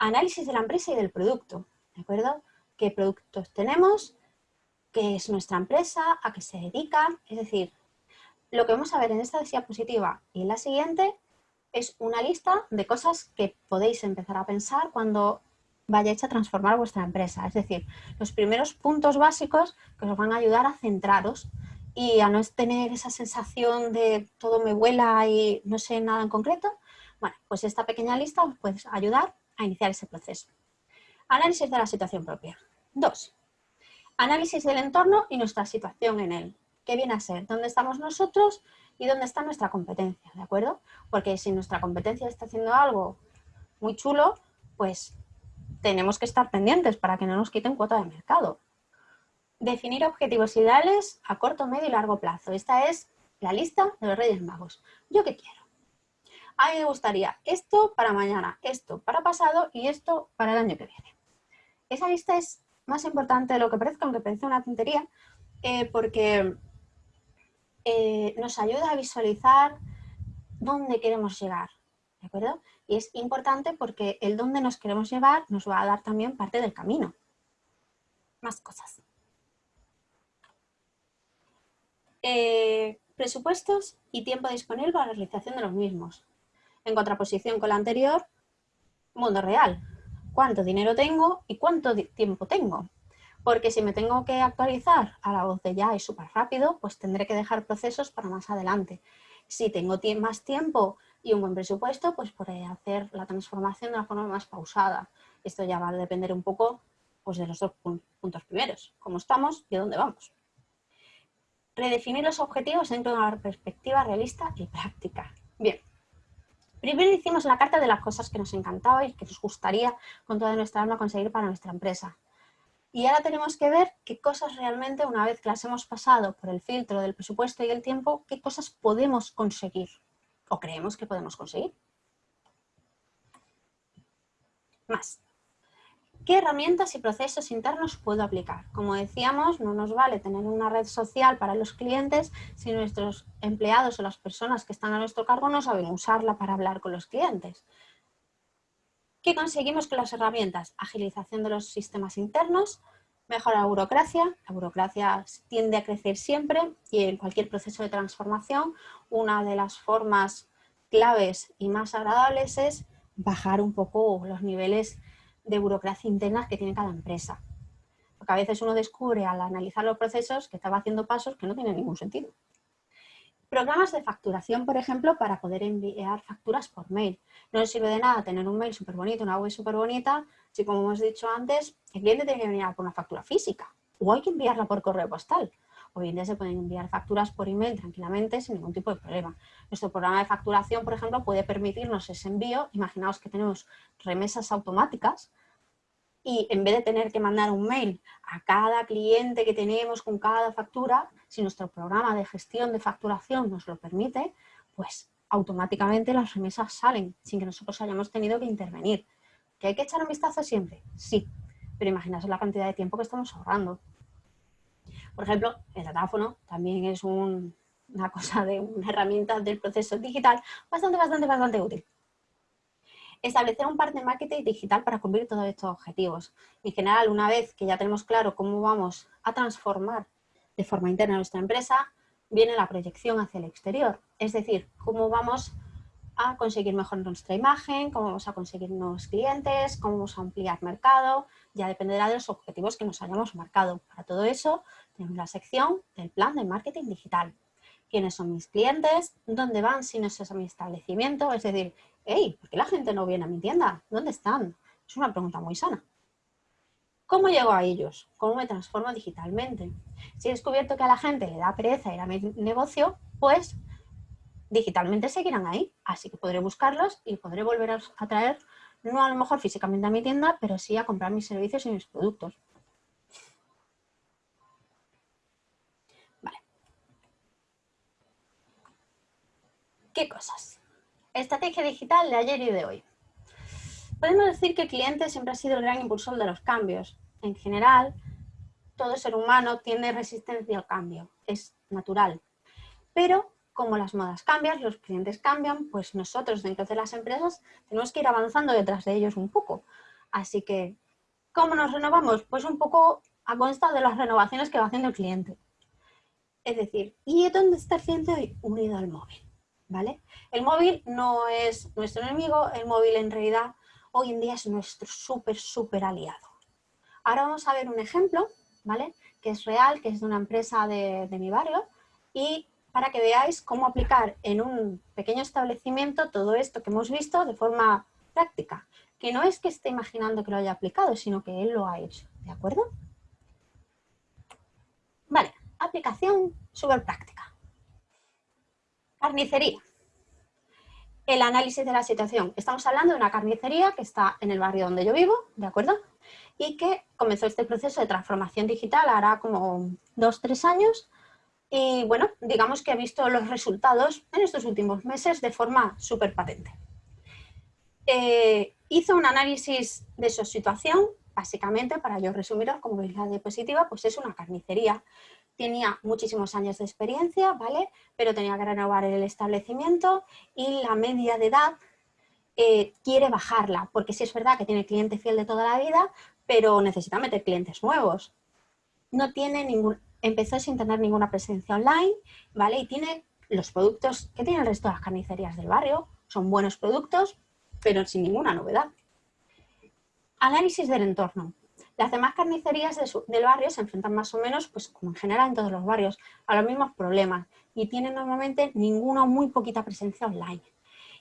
análisis de la empresa y del producto, ¿de acuerdo? ¿Qué productos tenemos? ¿Qué es nuestra empresa? ¿A qué se dedica? Es decir, lo que vamos a ver en esta diapositiva y en la siguiente es una lista de cosas que podéis empezar a pensar cuando vayáis a transformar vuestra empresa. Es decir, los primeros puntos básicos que os van a ayudar a centraros y a no tener esa sensación de todo me vuela y no sé nada en concreto. Bueno, pues esta pequeña lista os puede ayudar a iniciar ese proceso. Análisis de la situación propia. Dos, análisis del entorno y nuestra situación en él. ¿Qué viene a ser? ¿Dónde estamos nosotros y dónde está nuestra competencia? ¿De acuerdo? Porque si nuestra competencia está haciendo algo muy chulo, pues tenemos que estar pendientes para que no nos quiten cuota de mercado. Definir objetivos ideales a corto, medio y largo plazo. Esta es la lista de los Reyes Magos. ¿Yo qué quiero? A mí me gustaría esto para mañana, esto para pasado y esto para el año que viene. Esa lista es más importante de lo que parezca, aunque parece una tontería, eh, porque eh, nos ayuda a visualizar dónde queremos llegar, ¿de acuerdo? Y es importante porque el dónde nos queremos llevar nos va a dar también parte del camino. Más cosas. Eh, presupuestos y tiempo disponible para la realización de los mismos. En contraposición con la anterior, mundo real. ¿Cuánto dinero tengo y cuánto tiempo tengo? Porque si me tengo que actualizar a la voz de ya y súper rápido, pues tendré que dejar procesos para más adelante. Si tengo más tiempo y un buen presupuesto, pues podré hacer la transformación de una forma más pausada. Esto ya va a depender un poco pues, de los dos puntos primeros, cómo estamos y dónde vamos. Redefinir los objetivos dentro de una perspectiva realista y práctica. Bien, primero hicimos la carta de las cosas que nos encantaba y que nos gustaría con toda nuestra alma conseguir para nuestra empresa. Y ahora tenemos que ver qué cosas realmente, una vez que las hemos pasado por el filtro del presupuesto y el tiempo, qué cosas podemos conseguir o creemos que podemos conseguir. Más. ¿Qué herramientas y procesos internos puedo aplicar? Como decíamos, no nos vale tener una red social para los clientes si nuestros empleados o las personas que están a nuestro cargo no saben usarla para hablar con los clientes. ¿Qué conseguimos con las herramientas? Agilización de los sistemas internos, mejora la burocracia. La burocracia tiende a crecer siempre y en cualquier proceso de transformación una de las formas claves y más agradables es bajar un poco los niveles de burocracia interna que tiene cada empresa. Porque a veces uno descubre al analizar los procesos que estaba haciendo pasos que no tienen ningún sentido. Programas de facturación, por ejemplo, para poder enviar facturas por mail. No nos sirve de nada tener un mail súper bonito, una web súper bonita, si como hemos dicho antes, el cliente tiene que venir por una factura física o hay que enviarla por correo postal. Hoy en día se pueden enviar facturas por email tranquilamente sin ningún tipo de problema. Nuestro programa de facturación, por ejemplo, puede permitirnos ese envío. Imaginaos que tenemos remesas automáticas y en vez de tener que mandar un mail a cada cliente que tenemos con cada factura, si nuestro programa de gestión de facturación nos lo permite, pues automáticamente las remesas salen sin que nosotros hayamos tenido que intervenir. ¿Que hay que echar un vistazo siempre? Sí, pero imaginaos la cantidad de tiempo que estamos ahorrando. Por ejemplo, el datáfono también es una cosa de una herramienta del proceso digital bastante, bastante, bastante útil. Establecer un par de marketing digital para cumplir todos estos objetivos. En general, una vez que ya tenemos claro cómo vamos a transformar de forma interna nuestra empresa, viene la proyección hacia el exterior. Es decir, cómo vamos a conseguir mejor nuestra imagen, cómo vamos a conseguir nuevos clientes, cómo vamos a ampliar mercado, ya dependerá de los objetivos que nos hayamos marcado. Para todo eso tenemos la sección del plan de marketing digital. ¿Quiénes son mis clientes? ¿Dónde van si no es a mi establecimiento? Es decir, hey, ¿por qué la gente no viene a mi tienda? ¿Dónde están? Es una pregunta muy sana. ¿Cómo llego a ellos? ¿Cómo me transformo digitalmente? Si he descubierto que a la gente le da pereza ir a mi negocio, pues digitalmente seguirán ahí. Así que podré buscarlos y podré volver a traer, no a lo mejor físicamente a mi tienda, pero sí a comprar mis servicios y mis productos. ¿Qué cosas? Estrategia digital de ayer y de hoy. Podemos decir que el cliente siempre ha sido el gran impulsor de los cambios. En general, todo ser humano tiene resistencia al cambio, es natural. Pero como las modas cambian, los clientes cambian, pues nosotros dentro de las empresas tenemos que ir avanzando detrás de ellos un poco. Así que, ¿cómo nos renovamos? Pues un poco a consta de las renovaciones que va haciendo el cliente. Es decir, ¿y dónde está el cliente hoy? Unido al móvil. ¿Vale? El móvil no es nuestro enemigo, el móvil en realidad hoy en día es nuestro súper, súper aliado. Ahora vamos a ver un ejemplo, ¿vale? Que es real, que es de una empresa de, mi barrio y para que veáis cómo aplicar en un pequeño establecimiento todo esto que hemos visto de forma práctica. Que no es que esté imaginando que lo haya aplicado, sino que él lo ha hecho, ¿de acuerdo? Vale, aplicación súper práctica. Carnicería el análisis de la situación. Estamos hablando de una carnicería que está en el barrio donde yo vivo, ¿de acuerdo? Y que comenzó este proceso de transformación digital hará como dos, tres años. Y bueno, digamos que ha visto los resultados en estos últimos meses de forma súper patente. Eh, hizo un análisis de su situación, básicamente, para yo resumiros, como veis la diapositiva, pues es una carnicería tenía muchísimos años de experiencia, ¿vale? Pero tenía que renovar el establecimiento y la media de edad eh, quiere bajarla, porque sí es verdad que tiene cliente fiel de toda la vida, pero necesita meter clientes nuevos. No tiene ningún, empezó sin tener ninguna presencia online, ¿vale? Y tiene los productos que tiene el resto de las carnicerías del barrio, son buenos productos, pero sin ninguna novedad. Análisis del entorno. Las demás carnicerías del barrio se enfrentan más o menos, pues como en general en todos los barrios, a los mismos problemas y tienen normalmente ninguna o muy poquita presencia online.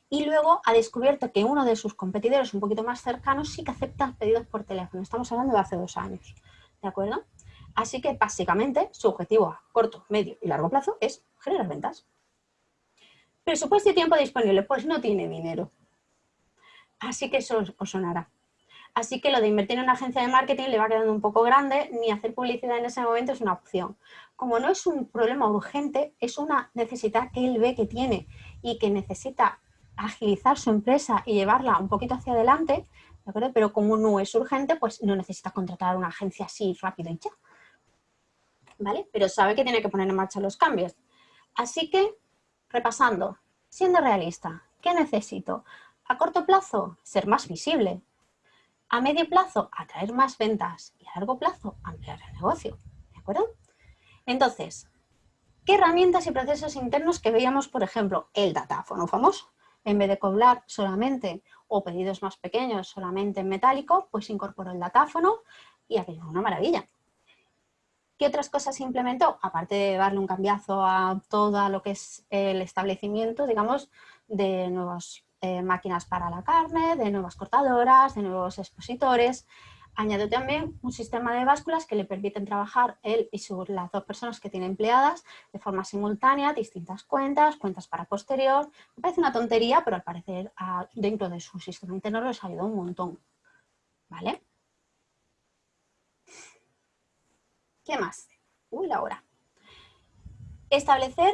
Y luego ha descubierto que uno de sus competidores un poquito más cercanos sí que acepta pedidos por teléfono. Estamos hablando de hace dos años, ¿de acuerdo? Así que básicamente su objetivo a corto, medio y largo plazo es generar ventas. Presupuesto y tiempo disponible, pues no tiene dinero. Así que eso os sonará. Así que lo de invertir en una agencia de marketing le va quedando un poco grande, ni hacer publicidad en ese momento es una opción. Como no es un problema urgente, es una necesidad que él ve que tiene y que necesita agilizar su empresa y llevarla un poquito hacia adelante, pero como no es urgente, pues no necesita contratar una agencia así rápido y ya. ¿Vale? Pero sabe que tiene que poner en marcha los cambios. Así que, repasando, siendo realista, ¿qué necesito? A corto plazo, ser más visible, a medio plazo, atraer más ventas y a largo plazo, ampliar el negocio. ¿De acuerdo? Entonces, ¿qué herramientas y procesos internos que veíamos, por ejemplo, el datáfono famoso? En vez de cobrar solamente o pedidos más pequeños solamente en metálico, pues incorporó el datáfono y aquello fue una maravilla. ¿Qué otras cosas implementó? Aparte de darle un cambiazo a todo lo que es el establecimiento, digamos, de nuevos eh, máquinas para la carne, de nuevas cortadoras, de nuevos expositores. Añadió también un sistema de básculas que le permiten trabajar él y las dos personas que tiene empleadas de forma simultánea, distintas cuentas, cuentas para posterior. Me parece una tontería, pero al parecer dentro de su sistema interno les ayudó un montón. ¿Vale? ¿Qué más? Uy, la hora. Establecer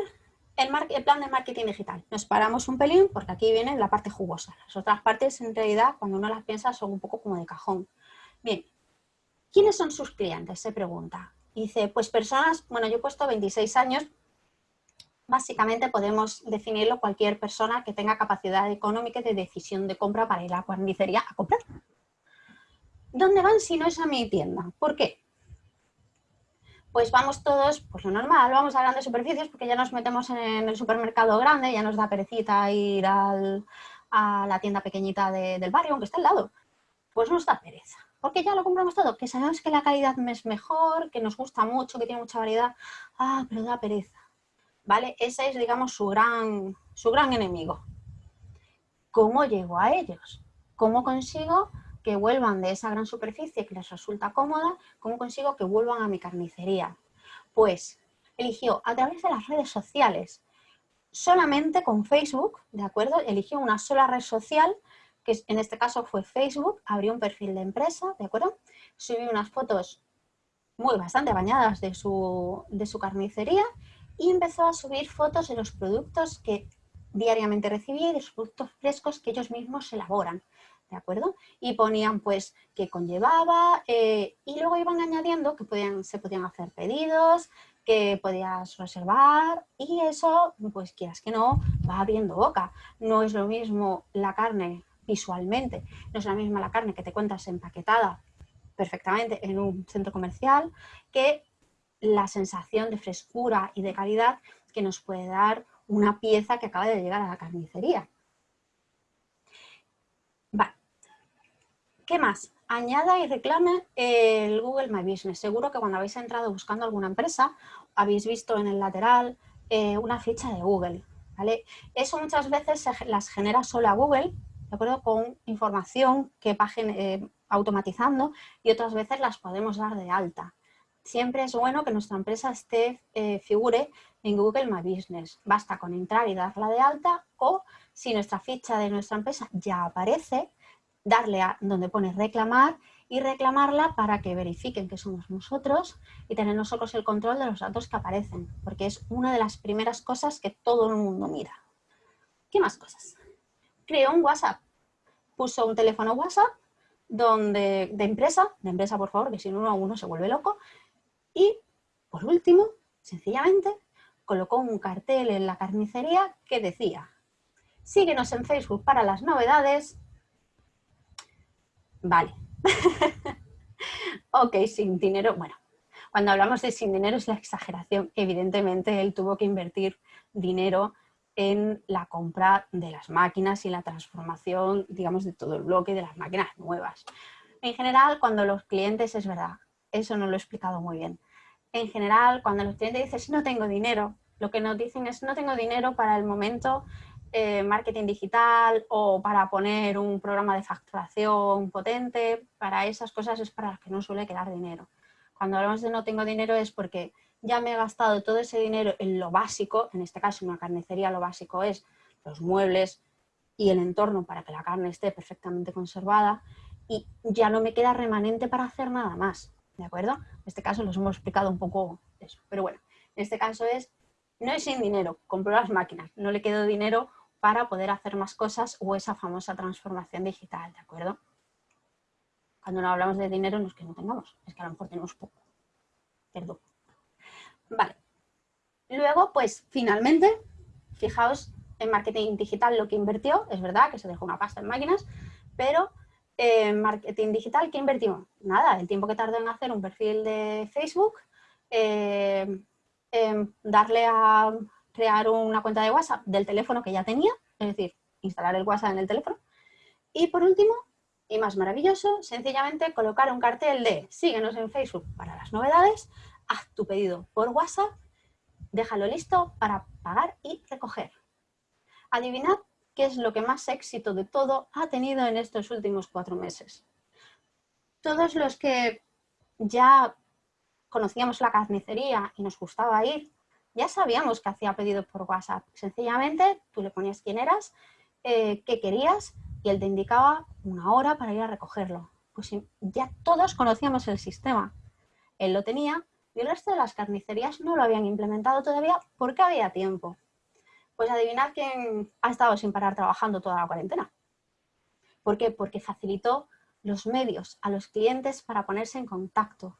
el, plan de marketing digital. Nos paramos un pelín porque aquí viene la parte jugosa. Las otras partes, en realidad, cuando uno las piensa, son un poco como de cajón. Bien, ¿quiénes son sus clientes? Se pregunta. Dice, pues personas, bueno, yo he puesto 26 años, básicamente podemos definirlo cualquier persona que tenga capacidad económica de decisión de compra para ir a la carnicería a comprar. ¿Dónde van si no es a mi tienda? ¿Por qué? Pues vamos todos, pues lo normal, vamos a grandes superficies porque ya nos metemos en el supermercado grande, ya nos da perecita ir a la tienda pequeñita del barrio, aunque está al lado. Pues nos da pereza, porque ya lo compramos todo, que sabemos que la calidad es mejor, que nos gusta mucho, que tiene mucha variedad, ah, pero da pereza. ¿Vale? Ese es, digamos, su gran, su gran enemigo. ¿Cómo llego a ellos? ¿Cómo consigo que vuelvan de esa gran superficie que les resulta cómoda, ¿cómo consigo que vuelvan a mi carnicería? Pues eligió a través de las redes sociales, solamente con Facebook, ¿de acuerdo? Eligió una sola red social, que en este caso fue Facebook, abrió un perfil de empresa, ¿de acuerdo? Subió unas fotos muy bastante bañadas de su, de su carnicería y empezó a subir fotos de los productos que diariamente recibía y de los productos frescos que ellos mismos elaboran. ¿De acuerdo? Y ponían pues qué conllevaba eh, y luego iban añadiendo que se podían hacer pedidos, que podías reservar y eso, pues quieras que no, va abriendo boca. No es lo mismo la carne visualmente, no es la misma la carne que te cuentas empaquetada perfectamente en un centro comercial que la sensación de frescura y de calidad que nos puede dar una pieza que acaba de llegar a la carnicería. ¿Qué más? Añada y reclame el Google My Business. Seguro que cuando habéis entrado buscando alguna empresa, habéis visto en el lateral eh, una ficha de Google. ¿vale? Eso muchas veces las genera sola Google, ¿de acuerdo? Con información que va eh, automatizando y otras veces las podemos dar de alta. Siempre es bueno que nuestra empresa esté, eh, figure en Google My Business. Basta con entrar y darla de alta o si nuestra ficha de nuestra empresa ya aparece, darle a donde pone reclamar y reclamarla para que verifiquen que somos nosotros y tener nosotros el control de los datos que aparecen, porque es una de las primeras cosas que todo el mundo mira. ¿Qué más cosas? Creó un WhatsApp, puso un teléfono WhatsApp donde, de empresa, de empresa por favor, que si no uno se vuelve loco, y por último, sencillamente, colocó un cartel en la carnicería que decía síguenos en Facebook para las novedades Vale. ok, sin dinero. Bueno, cuando hablamos de sin dinero es la exageración. Evidentemente él tuvo que invertir dinero en la compra de las máquinas y la transformación, digamos, de todo el bloque de las máquinas nuevas. En general, cuando los clientes, es verdad, eso no lo he explicado muy bien. En general, cuando los clientes dicen, no tengo dinero, lo que nos dicen es, no tengo dinero para el momento eh, marketing digital o para poner un programa de facturación potente, para esas cosas es para las que no suele quedar dinero. Cuando hablamos de no tengo dinero es porque ya me he gastado todo ese dinero en lo básico, en este caso en una carnicería lo básico es los muebles y el entorno para que la carne esté perfectamente conservada y ya no me queda remanente para hacer nada más, ¿de acuerdo? En este caso los hemos explicado un poco eso, pero bueno, en este caso es, no es sin dinero, compro las máquinas, no le quedo dinero para poder hacer más cosas o esa famosa transformación digital, ¿de acuerdo? Cuando no hablamos de dinero no es que no tengamos, es que a lo mejor tenemos poco. Perdón. Vale. Luego, pues, finalmente, fijaos en marketing digital lo que invirtió, es verdad que se dejó una pasta en máquinas, pero en marketing digital, ¿qué invertimos? Nada, el tiempo que tardó en hacer un perfil de Facebook, eh, darle a crear una cuenta de WhatsApp del teléfono que ya tenía, es decir, instalar el WhatsApp en el teléfono. Y por último, y más maravilloso, sencillamente colocar un cartel de síguenos en Facebook para las novedades, haz tu pedido por WhatsApp, déjalo listo para pagar y recoger. Adivinad qué es lo que más éxito de todo ha tenido en estos últimos cuatro meses. Todos los que ya conocíamos la carnicería y nos gustaba ir ya sabíamos que hacía pedido por WhatsApp. Sencillamente tú le ponías quién eras, eh, qué querías y él te indicaba una hora para ir a recogerlo. Pues ya todos conocíamos el sistema. Él lo tenía y el resto de las carnicerías no lo habían implementado todavía porque había tiempo. Pues adivinad quién ha estado sin parar trabajando toda la cuarentena. ¿Por qué? Porque facilitó los medios a los clientes para ponerse en contacto.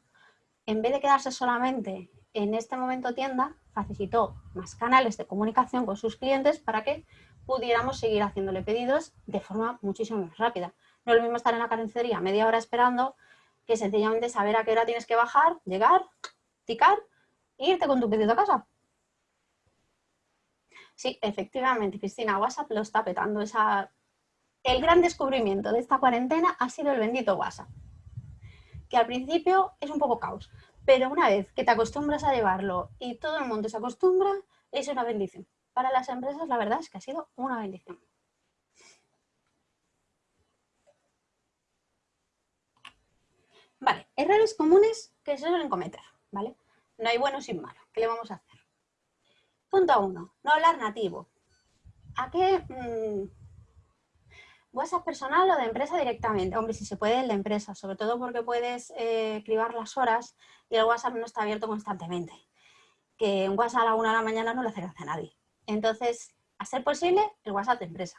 En vez de quedarse solamente en este momento tienda, facilitó más canales de comunicación con sus clientes para que pudiéramos seguir haciéndole pedidos de forma muchísimo más rápida. No es lo mismo estar en la carnicería media hora esperando que sencillamente saber a qué hora tienes que bajar, llegar, ticar e irte con tu pedido a casa. Sí, efectivamente, Cristina, WhatsApp lo está petando. Esa... El gran descubrimiento de esta cuarentena ha sido el bendito WhatsApp, que al principio es un poco caos, pero una vez que te acostumbras a llevarlo y todo el mundo se acostumbra, es una bendición. Para las empresas la verdad es que ha sido una bendición. Vale, errores comunes que se suelen cometer, ¿vale? No hay bueno sin malo. ¿Qué le vamos a hacer? Punto uno, no hablar nativo. ¿A qué mm, WhatsApp personal o de empresa directamente. Hombre, si se puede, el de empresa, sobre todo porque puedes eh, cribar las horas y el WhatsApp no está abierto constantemente. Que un WhatsApp a la una de la mañana no le hace gracia a nadie. Entonces, a ser posible, el WhatsApp de empresa.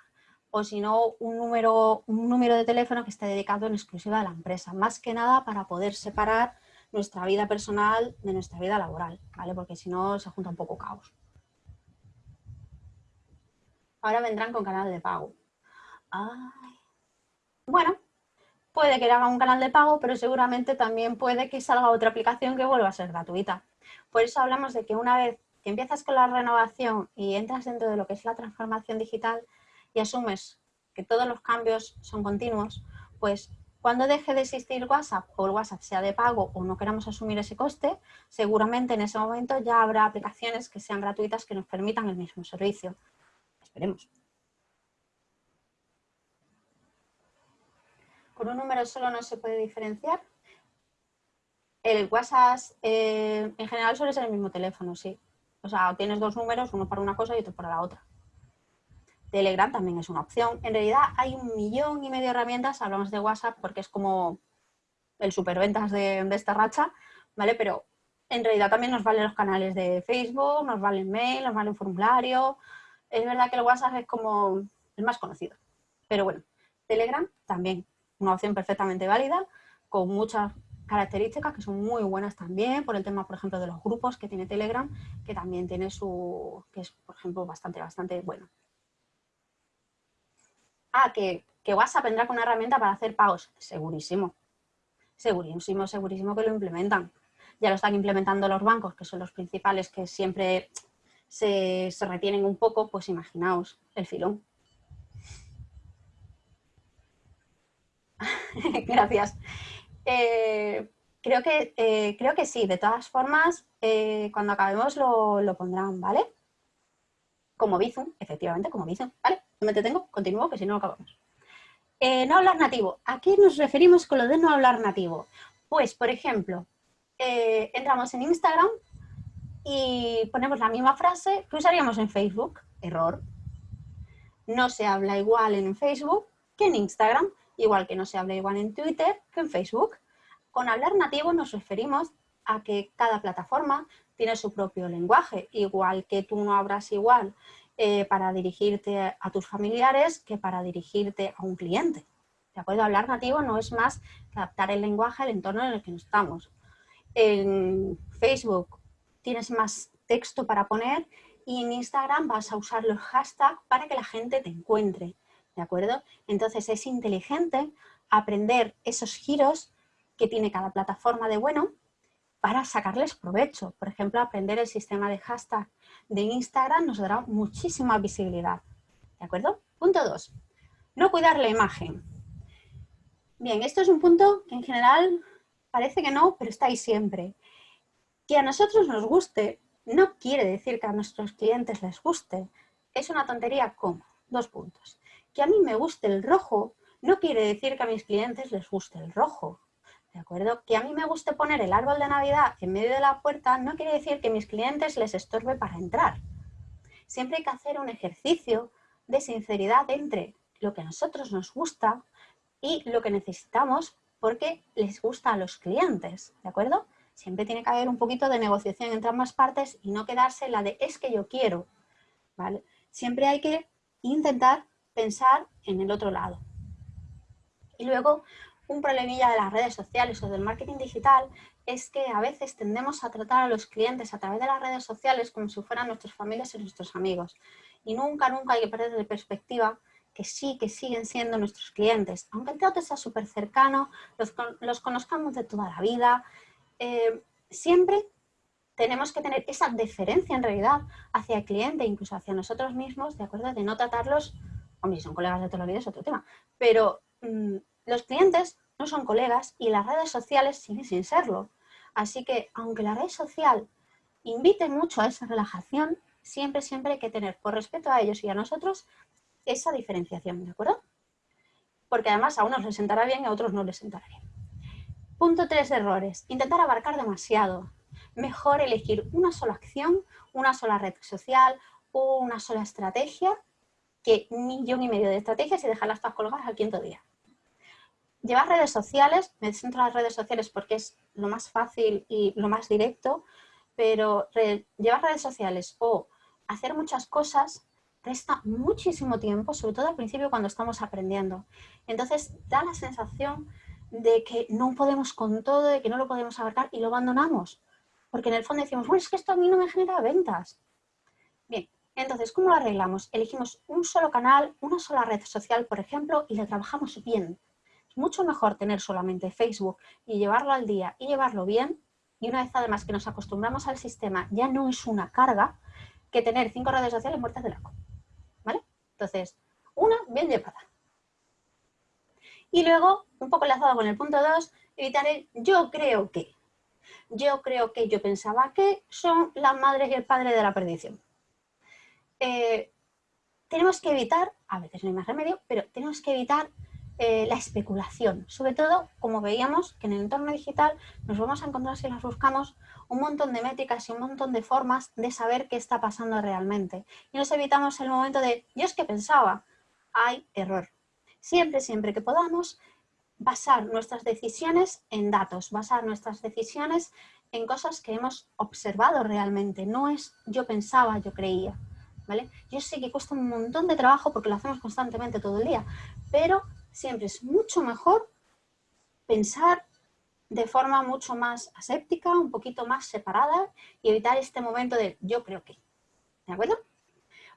O si no, un número, un número de teléfono que esté dedicado en exclusiva a la empresa. Más que nada para poder separar nuestra vida personal de nuestra vida laboral, ¿vale? Porque si no, se junta un poco caos. Ahora vendrán con canal de pago. Bueno, puede que haga un canal de pago, pero seguramente también puede que salga otra aplicación que vuelva a ser gratuita. Por eso hablamos de que una vez que empiezas con la renovación y entras dentro de lo que es la transformación digital y asumes que todos los cambios son continuos, pues cuando deje de existir WhatsApp o el WhatsApp sea de pago o no queramos asumir ese coste, seguramente en ese momento ya habrá aplicaciones que sean gratuitas que nos permitan el mismo servicio. Esperemos. ¿Con un número solo no se puede diferenciar? El WhatsApp eh, en general suele ser el mismo teléfono, sí. O sea, tienes dos números, uno para una cosa y otro para la otra. Telegram también es una opción. En realidad hay un millón y medio de herramientas, hablamos de WhatsApp porque es como el superventas de, de esta racha, ¿vale? Pero en realidad también nos valen los canales de Facebook, nos vale el mail, nos vale formulario. Es verdad que el WhatsApp es como el más conocido. Pero bueno, Telegram también una opción perfectamente válida, con muchas características que son muy buenas también, por el tema, por ejemplo, de los grupos que tiene Telegram, que también tiene su, que es, por ejemplo, bastante, bastante bueno. Ah, que, que WhatsApp vendrá con una herramienta para hacer pagos. Segurísimo. Segurísimo, segurísimo que lo implementan. Ya lo están implementando los bancos, que son los principales que siempre se, se retienen un poco, pues imaginaos el filón. Gracias. Eh, creo, que, eh, creo que sí, de todas formas, eh, cuando acabemos lo, lo, pondrán, ¿vale? Como Bizum, efectivamente, como Bizum, ¿vale? No me detengo, continúo, que si no, no acabamos. no hablar nativo. ¿A qué nos referimos con lo de no hablar nativo? Pues, por ejemplo, entramos en Instagram y ponemos la misma frase que usaríamos en Facebook. Error. No se habla igual en Facebook que en Instagram igual que no se habla igual en Twitter que en Facebook. Con hablar nativo nos referimos a que cada plataforma tiene su propio lenguaje, igual que tú no hablas igual eh, para dirigirte a tus familiares que para dirigirte a un cliente. ¿De acuerdo? Hablar nativo no es más adaptar el lenguaje al entorno en el que estamos. En Facebook tienes más texto para poner y en Instagram vas a usar los hashtags para que la gente te encuentre. ¿De acuerdo? Entonces es inteligente aprender esos giros que tiene cada plataforma de bueno para sacarles provecho. Por ejemplo, aprender el sistema de hashtag de Instagram nos dará muchísima visibilidad, ¿de acuerdo? Punto 2. No cuidar la imagen. Bien, esto es un punto que en general parece que no, pero está ahí siempre. Que a nosotros nos guste no quiere decir que a nuestros clientes les guste. Es una tontería como dos puntos que a mí me guste el rojo no quiere decir que a mis clientes les guste el rojo. ¿De acuerdo? Que a mí me guste poner el árbol de Navidad en medio de la puerta no quiere decir que a mis clientes les estorbe para entrar. Siempre hay que hacer un ejercicio de sinceridad entre lo que a nosotros nos gusta y lo que necesitamos porque les gusta a los clientes, ¿de acuerdo? Siempre tiene que haber un poquito de negociación entre ambas partes y no quedarse la de es que yo quiero, ¿vale? Siempre hay que intentar pensar en el otro lado. Y luego, un problemilla de las redes sociales o del marketing digital es que a veces tendemos a tratar a los clientes a través de las redes sociales como si fueran nuestras familias y nuestros amigos. Y nunca, nunca hay que perder de perspectiva que sí, que siguen siendo nuestros clientes. Aunque el trato sea súper cercano, los, conozcamos de toda la vida, eh, siempre tenemos que tener esa deferencia en realidad hacia el cliente, incluso hacia nosotros mismos, de acuerdo, de no tratarlos Hombre, son colegas de toda la vida es otro tema. Pero mm, los clientes no son colegas y las redes sociales siguen sin serlo. Así que, aunque la red social invite mucho a esa relajación, siempre, siempre hay que tener, por respeto a ellos y a nosotros, esa diferenciación, ¿de acuerdo? Porque además a unos les sentará bien y a otros no les sentará bien. Punto tres errores. Intentar abarcar demasiado. Mejor elegir una sola acción, una sola red social o una sola estrategia que un millón y medio de estrategias y dejarlas todas colgadas al quinto día. Llevar redes sociales, me centro en las redes sociales porque es lo más fácil y lo más directo, pero llevar redes sociales o hacer muchas cosas resta muchísimo tiempo, sobre todo al principio cuando estamos aprendiendo. Entonces da la sensación de que no podemos con todo, de que no lo podemos abarcar y lo abandonamos. Porque en el fondo decimos, bueno, es que esto a mí no me genera ventas. Entonces, ¿cómo lo arreglamos? Elegimos un solo canal, una sola red social, por ejemplo, y le trabajamos bien. Es mucho mejor tener solamente Facebook y llevarlo al día y llevarlo bien. Y una vez además que nos acostumbramos al sistema, ya no es una carga que tener cinco redes sociales muertas de laco. ¿Vale? Entonces, una bien llevada. Y luego, un poco enlazado con el punto 2, evitar el yo creo que. Yo creo que yo pensaba que son las madres y el padre de la perdición. Eh, tenemos que evitar, a veces no hay más remedio, pero tenemos que evitar eh, la especulación. Sobre todo, como veíamos, que en el entorno digital nos vamos a encontrar, si las buscamos, un montón de métricas y un montón de formas de saber qué está pasando realmente. Y nos evitamos el momento de, yo es que pensaba, hay error. Siempre, siempre que podamos, basar nuestras decisiones en datos, basar nuestras decisiones en cosas que hemos observado realmente. No es yo pensaba, yo creía. Yo sé que cuesta un montón de trabajo porque lo hacemos constantemente todo el día, pero siempre es mucho mejor pensar de forma mucho más aséptica, un poquito más separada y evitar este momento de yo creo que. ¿De acuerdo?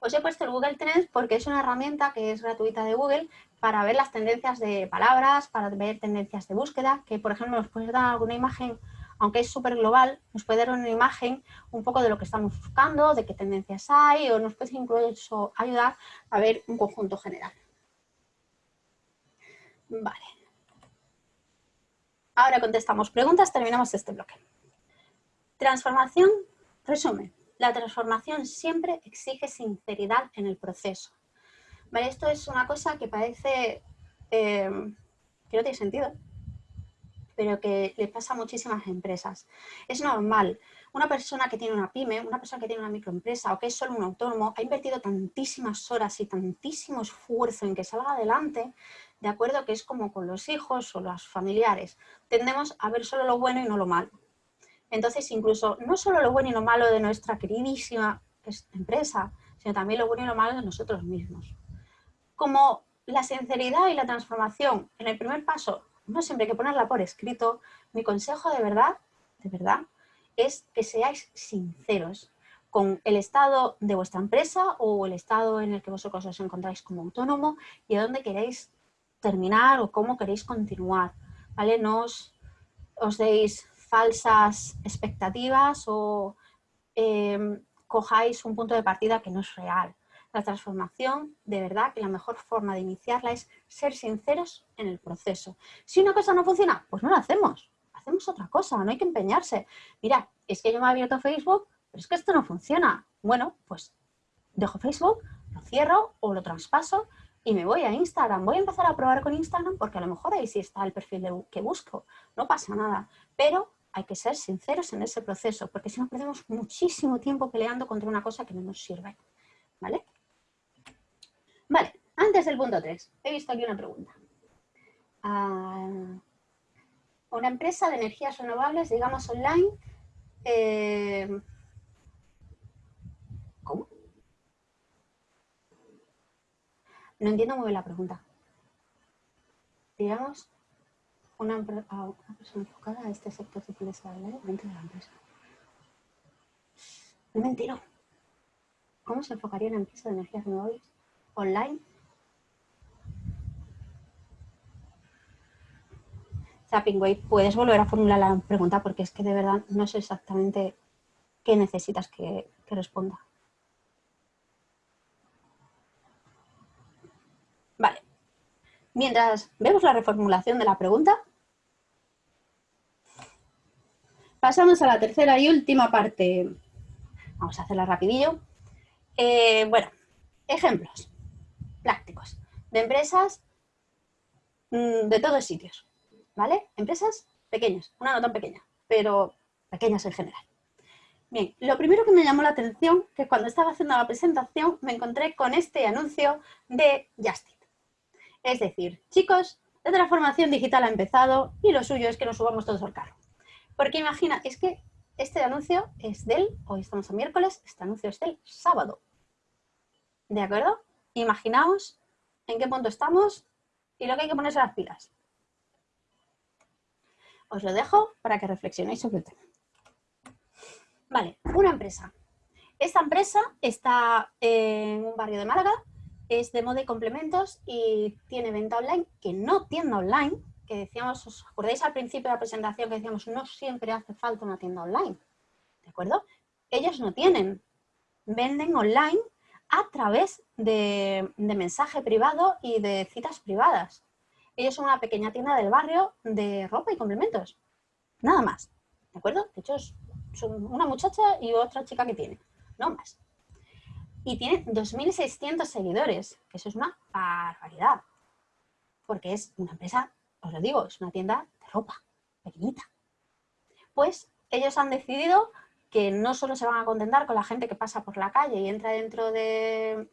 Os he puesto el Google Trends porque es una herramienta que es gratuita de Google para ver las tendencias de palabras, para ver tendencias de búsqueda, que por ejemplo nos puedes dar alguna imagen aunque es súper global, nos puede dar una imagen un poco de lo que estamos buscando, de qué tendencias hay, o nos puede incluso ayudar a ver un conjunto general. Vale. Ahora contestamos preguntas, terminamos este bloque. Transformación, resumen. La transformación siempre exige sinceridad en el proceso. Esto es una cosa que parece eh, que no tiene sentido, pero que le pasa a muchísimas empresas. Es normal. Una persona que tiene una pyme, una persona que tiene una microempresa o que es solo un autónomo, ha invertido tantísimas horas y tantísimo esfuerzo en que salga adelante, de acuerdo que es como con los hijos o los familiares. Tendemos a ver solo lo bueno y no lo malo. Entonces, incluso no solo lo bueno y lo malo de nuestra queridísima empresa, sino también lo bueno y lo malo de nosotros mismos. Como la sinceridad y la transformación en el primer paso no siempre hay que ponerla por escrito, mi consejo de verdad, de verdad, es que seáis sinceros con el estado de vuestra empresa o el estado en el que vosotros os encontráis como autónomo y a dónde queréis terminar o cómo queréis continuar, ¿vale? No os, deis falsas expectativas o em, cojáis un punto de partida que no es real. La transformación, de verdad, que la mejor forma de iniciarla es ser sinceros en el proceso. Si una cosa no funciona, pues no la hacemos. Hacemos otra cosa, no hay que empeñarse. Mira, es que yo me he abierto Facebook, pero es que esto no funciona. Bueno, pues dejo Facebook, lo cierro o lo traspaso y me voy a Instagram. Voy a empezar a probar con Instagram porque a lo mejor ahí sí está el perfil que busco. No pasa nada. Pero hay que ser sinceros en ese proceso porque si no perdemos muchísimo tiempo peleando contra una cosa que no nos sirve. ¿Vale? Vale, antes del punto 3, he visto aquí una pregunta. Ah, una empresa de energías renovables, digamos online, eh, ¿cómo? No entiendo muy bien la pregunta. Digamos, una, una persona enfocada a este sector de dentro de la empresa. No me entero. ¿Cómo se enfocaría una empresa de energías renovables? Online. Puedes volver a formular la pregunta porque es que de verdad no sé exactamente qué necesitas que, responda. Vale. Mientras vemos la reformulación de la pregunta, pasamos a la tercera y última parte. Vamos a hacerla rapidillo. Eh, bueno, ejemplos de empresas mm, de todos sitios, ¿vale? Empresas pequeñas, una no tan pequeña, pero pequeñas en general. Bien, lo primero que me llamó la atención, que cuando estaba haciendo la presentación me encontré con este anuncio de Justit. Es decir, chicos, la transformación digital ha empezado y lo suyo es que nos subamos todos al carro. Porque imagina, es que este anuncio es del, hoy estamos a miércoles, este anuncio es del sábado. ¿De acuerdo? Imaginaos en qué punto estamos y lo que hay que ponerse las pilas. Os lo dejo para que reflexionéis sobre el tema. Vale, una empresa. Esta empresa está en un barrio de Málaga, es de moda y complementos y tiene venta online, que no tienda online, que decíamos, ¿os acordáis al principio de la presentación que decíamos no siempre hace falta una tienda online? ¿De acuerdo? Ellos no tienen, venden online a través de, mensaje privado y de citas privadas. Ellos son una pequeña tienda del barrio de ropa y complementos. Nada más. ¿De acuerdo? De hecho, son una muchacha y otra chica que tiene. No más. Y tiene 2.600 seguidores, eso es una barbaridad. Porque es una empresa, os lo digo, es una tienda de ropa, pequeñita. Pues ellos han decidido que no solo se van a contentar con la gente que pasa por la calle y entra dentro de,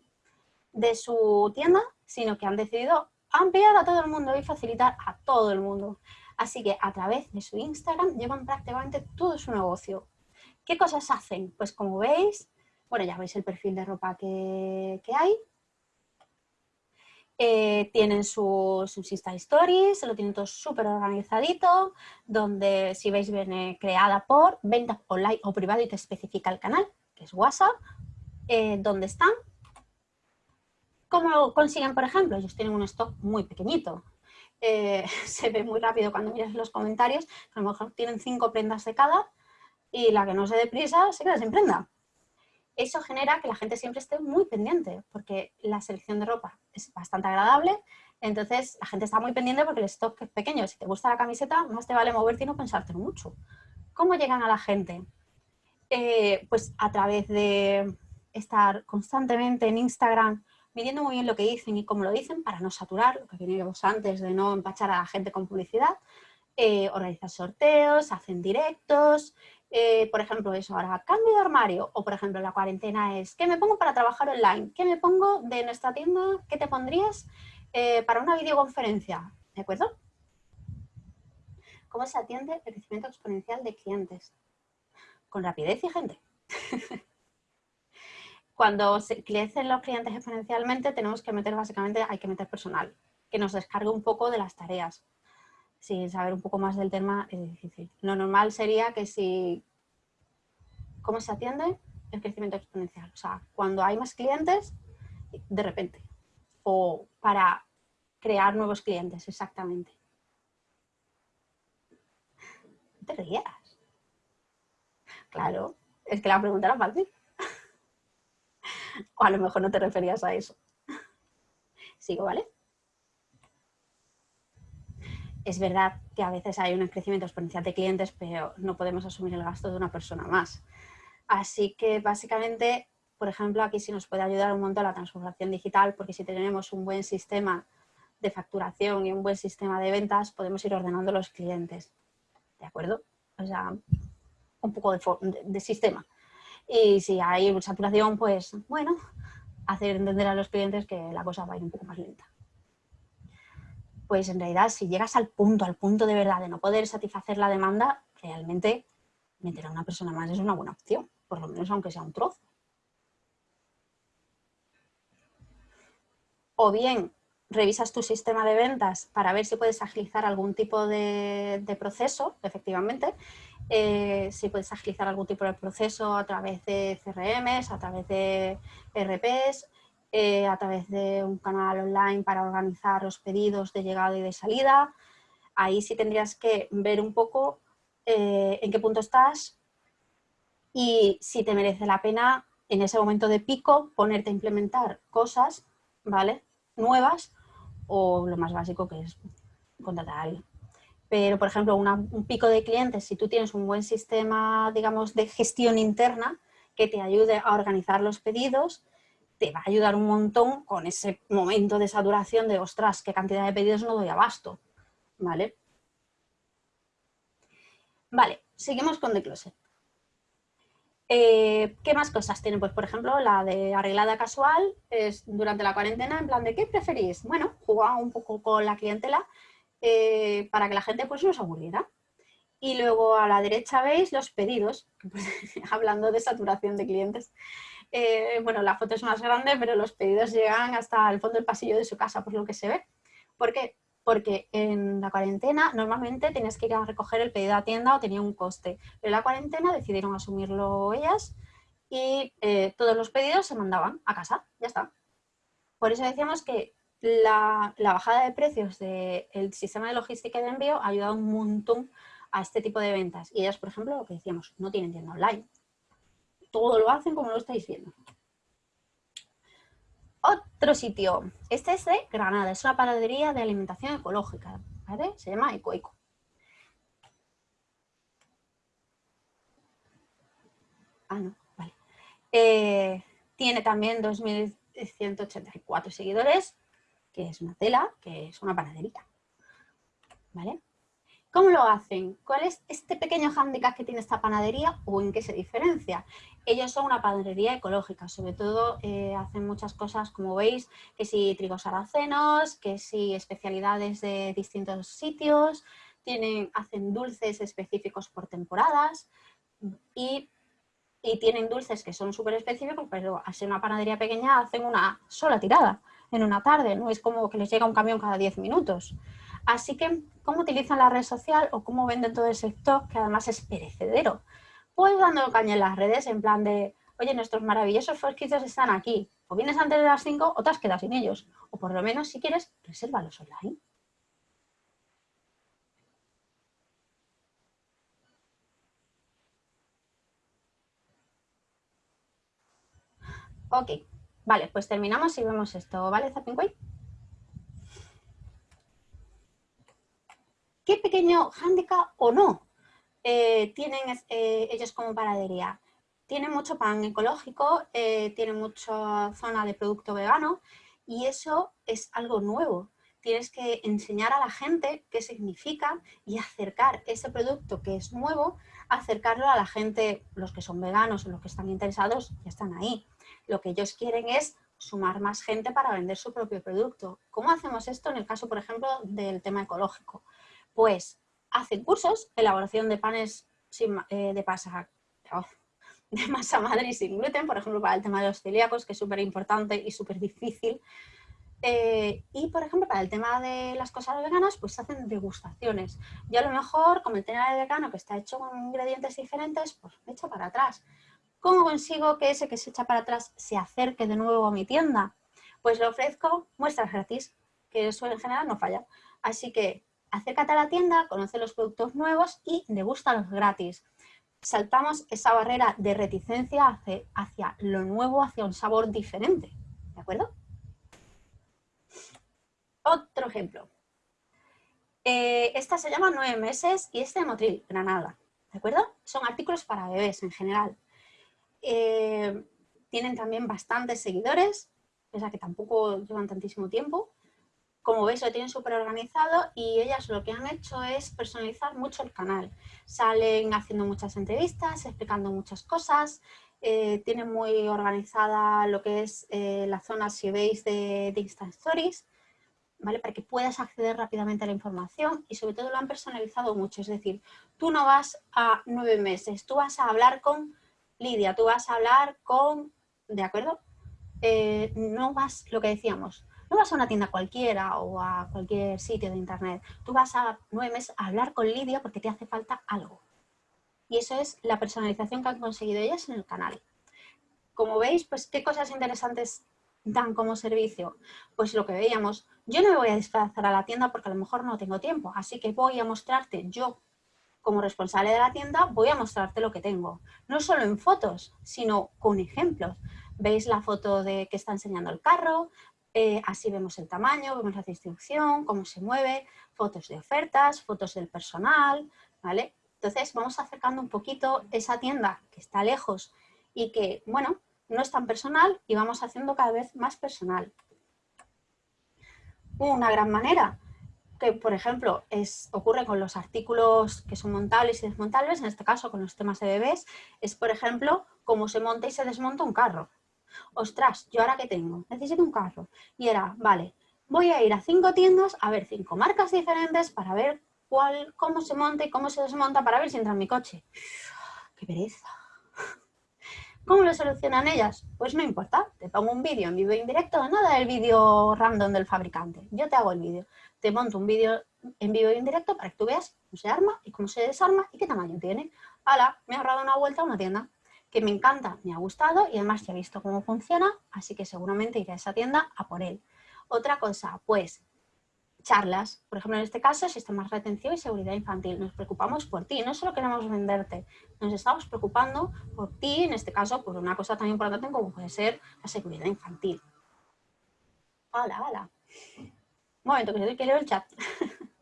de su tienda, sino que han decidido ampliar a todo el mundo y facilitar a todo el mundo. Así que a través de su Instagram llevan prácticamente todo su negocio. ¿Qué cosas hacen? Pues como veis, bueno, ya veis el perfil de ropa que, que hay, eh, tienen sus, Insta Stories, lo tienen todo súper organizadito, donde si veis viene creada por venta online o privado y te especifica el canal, que es WhatsApp, eh, donde están. ¿Cómo consiguen, por ejemplo? Ellos tienen un stock muy pequeñito. Eh, se ve muy rápido cuando miras los comentarios, a lo mejor tienen cinco prendas de cada y la que no se dé prisa se queda sin prenda eso genera que la gente siempre esté muy pendiente, porque la selección de ropa es bastante agradable, Entonces, la gente está muy pendiente porque el stock es pequeño. Si te gusta la camiseta, más te vale moverte y no pensártelo mucho. ¿Cómo llegan a la gente? Eh, pues a través de estar constantemente en Instagram midiendo muy bien lo que dicen y cómo lo dicen para no saturar, lo que veníamos antes de no empachar a la gente con publicidad. Eh, organizan sorteos, hacen directos, eh, por ejemplo, eso, ahora cambio de armario, o por ejemplo, la cuarentena es, ¿qué me pongo para trabajar online? ¿Qué me pongo de nuestra tienda? ¿Qué te pondrías eh, para una videoconferencia? ¿De acuerdo? ¿Cómo se atiende el crecimiento exponencial de clientes? Con rapidez y gente. Cuando se crecen los clientes exponencialmente, tenemos que meter básicamente, hay que meter personal, que nos descargue un poco de las tareas sin saber un poco más del tema es difícil. Lo normal sería que si... ¿Cómo se atiende? El crecimiento exponencial. O sea, cuando hay más clientes, de repente. O para crear nuevos clientes, exactamente. Te rías. Claro, es que la pregunta era fácil. o a lo mejor no te referías a eso. Sigo, ¿vale? Es verdad que a veces hay un crecimiento exponencial de clientes, pero no podemos asumir el gasto de una persona más. Así que básicamente, por ejemplo, aquí sí nos puede ayudar un montón la transformación digital, porque si tenemos un buen sistema de facturación y un buen sistema de ventas, podemos ir ordenando los clientes. ¿De acuerdo? O sea, un poco de, sistema. Y si hay saturación, pues bueno, hacer entender a los clientes que la cosa va a ir un poco más lenta pues en realidad si llegas al punto, al punto de verdad de no poder satisfacer la demanda, realmente meter a una persona más es una buena opción, por lo menos aunque sea un trozo. O bien revisas tu sistema de ventas para ver si puedes agilizar algún tipo de, proceso, efectivamente, eh, si puedes agilizar algún tipo de proceso a través de CRMs, a través de RPs, eh, a través de un canal online para organizar los pedidos de llegada y de salida. Ahí sí tendrías que ver un poco eh, en qué punto estás y si te merece la pena en ese momento de pico ponerte a implementar cosas ¿vale? nuevas o lo más básico que es contratar a alguien. Pero, por ejemplo, un pico de clientes, si tú tienes un buen sistema, digamos, de gestión interna que te ayude a organizar los pedidos, te va a ayudar un montón con ese momento de saturación de, ostras, qué cantidad de pedidos no doy abasto, ¿vale? Vale, seguimos con The Closet. Eh, ¿Qué más cosas tiene? Pues, por ejemplo, la de arreglada casual es durante la cuarentena, en plan de ¿qué preferís? Bueno, jugar un poco con la clientela eh, para que la gente pues no se aburriera. Y luego a la derecha veis los pedidos, hablando de saturación de clientes. Eh, bueno, la foto es más grande, pero los pedidos llegan hasta el fondo del pasillo de su casa, por lo que se ve. ¿Por qué? Porque en la cuarentena normalmente tienes que ir a recoger el pedido a tienda o tenía un coste. Pero en la cuarentena decidieron asumirlo ellas y eh, todos los pedidos se mandaban a casa, ya está. Por eso decíamos que la, bajada de precios del sistema de logística y de envío ha ayudado un montón a este tipo de ventas. Y ellas, por ejemplo, lo que decíamos, no tienen tienda online todo lo hacen como lo estáis viendo. Otro sitio, este es de Granada, es una panadería de alimentación ecológica. Se llama Ecoeco. Ah, no, vale. Eh, tiene también 2.184 seguidores, que es una tela, que es una panadería. ¿Vale? ¿Cómo lo hacen? ¿Cuál es este pequeño hándicap que tiene esta panadería o en qué se diferencia? Ellos son una panadería ecológica, sobre todo eh, hacen muchas cosas, como veis, que si trigos saracenos, que si especialidades de distintos sitios, tienen, hacen dulces específicos por temporadas y, y tienen dulces que son súper específicos, pero al ser una panadería pequeña hacen una sola tirada en una tarde, no es como que les llega un camión cada 10 minutos. Así que, ¿cómo utilizan la red social o cómo venden todo ese stock que además es perecedero? Pues dando caña en las redes en plan de, oye, nuestros maravillosos fosquitos están aquí. O vienes antes de las 5 o te has quedado sin ellos. O por lo menos, si quieres, resérvalos online. Ok, vale, pues terminamos y vemos esto, ¿vale, Zapinquay? ¿Qué pequeño hándicap o no eh, tienen eh, ellos como panadería? Tienen mucho pan ecológico, eh, tienen mucha zona de producto vegano y eso es algo nuevo. Tienes que enseñar a la gente qué significa y acercar ese producto que es nuevo, acercarlo a la gente, los que son veganos o los que están interesados, ya están ahí. Lo que ellos quieren es sumar más gente para vender su propio producto. ¿Cómo hacemos esto en el caso, por ejemplo, del tema ecológico? Pues hacen cursos, elaboración de panes eh, de, pasa, oh, de masa madre y sin gluten, por ejemplo, para el tema de los celíacos, que es súper importante y súper difícil. Eh, y, por ejemplo, para el tema de las cosas veganas, pues hacen degustaciones. Yo a lo mejor, como el tema de vegano, que está hecho con ingredientes diferentes, pues me echo para atrás. ¿Cómo consigo que ese que se echa para atrás se acerque de nuevo a mi tienda? Pues le ofrezco muestras gratis, que eso en general no falla. Así que acércate a la tienda, conoce los productos nuevos y degústalos gratis. Saltamos esa barrera de reticencia hacia, lo nuevo, hacia un sabor diferente. ¿De acuerdo? Otro ejemplo. Eh, esta se llama Nueve meses y este de Motril, Granada. ¿De acuerdo? Son artículos para bebés en general. Eh, tienen también bastantes seguidores, pese a que tampoco llevan tantísimo tiempo. Como veis lo tienen súper organizado y ellas lo que han hecho es personalizar mucho el canal. Salen haciendo muchas entrevistas, explicando muchas cosas, eh, tienen muy organizada lo que es eh, la zona, si veis, de, de Insta Stories, ¿vale? Para que puedas acceder rápidamente a la información y sobre todo lo han personalizado mucho. Es decir, tú no vas a nueve meses, tú vas a hablar con Lidia, tú vas a hablar con, ¿de acuerdo? Eh, no vas, lo que decíamos, no vas a una tienda cualquiera o a cualquier sitio de internet, tú vas a nueve meses a hablar con Lidia porque te hace falta algo. Y eso es la personalización que han conseguido ellas en el canal. Como veis, pues qué cosas interesantes dan como servicio. Pues lo que veíamos, yo no me voy a desplazar a la tienda porque a lo mejor no tengo tiempo, así que voy a mostrarte yo como responsable de la tienda voy a mostrarte lo que tengo. No solo en fotos, sino con ejemplos. Veis la foto de que está enseñando el carro, eh, así vemos el tamaño, vemos la distribución, cómo se mueve, fotos de ofertas, fotos del personal, ¿vale? Entonces vamos acercando un poquito esa tienda que está lejos y que, bueno, no es tan personal y vamos haciendo cada vez más personal. Una gran manera que, por ejemplo, es, ocurre con los artículos que son montables y desmontables, en este caso con los temas de bebés, es, por ejemplo, cómo se monta y se desmonta un carro. Ostras, ¿yo ahora qué tengo? Necesito un carro. Y era, vale, voy a ir a cinco tiendas a ver cinco marcas diferentes para ver cuál, cómo se monta y cómo se desmonta para ver si entra en mi coche. ¡Qué pereza! ¿Cómo lo solucionan ellas? Pues no importa, te pongo un vídeo en vivo e indirecto, nada del vídeo random del fabricante. Yo te hago el vídeo te monto un vídeo en vivo y en directo para que tú veas cómo se arma y cómo se desarma y qué tamaño tiene. ¡Hala! Me ha ahorrado una vuelta a una tienda que me encanta, me ha gustado y además ya he visto cómo funciona, así que seguramente iré a esa tienda a por él. Otra cosa, pues charlas, por ejemplo en este caso, sistemas de retención y seguridad infantil. Nos preocupamos por ti, no solo queremos venderte, nos estamos preocupando por ti, en este caso, por una cosa tan importante como puede ser la seguridad infantil. ¡Hala, hala! Un momento, que leo el chat.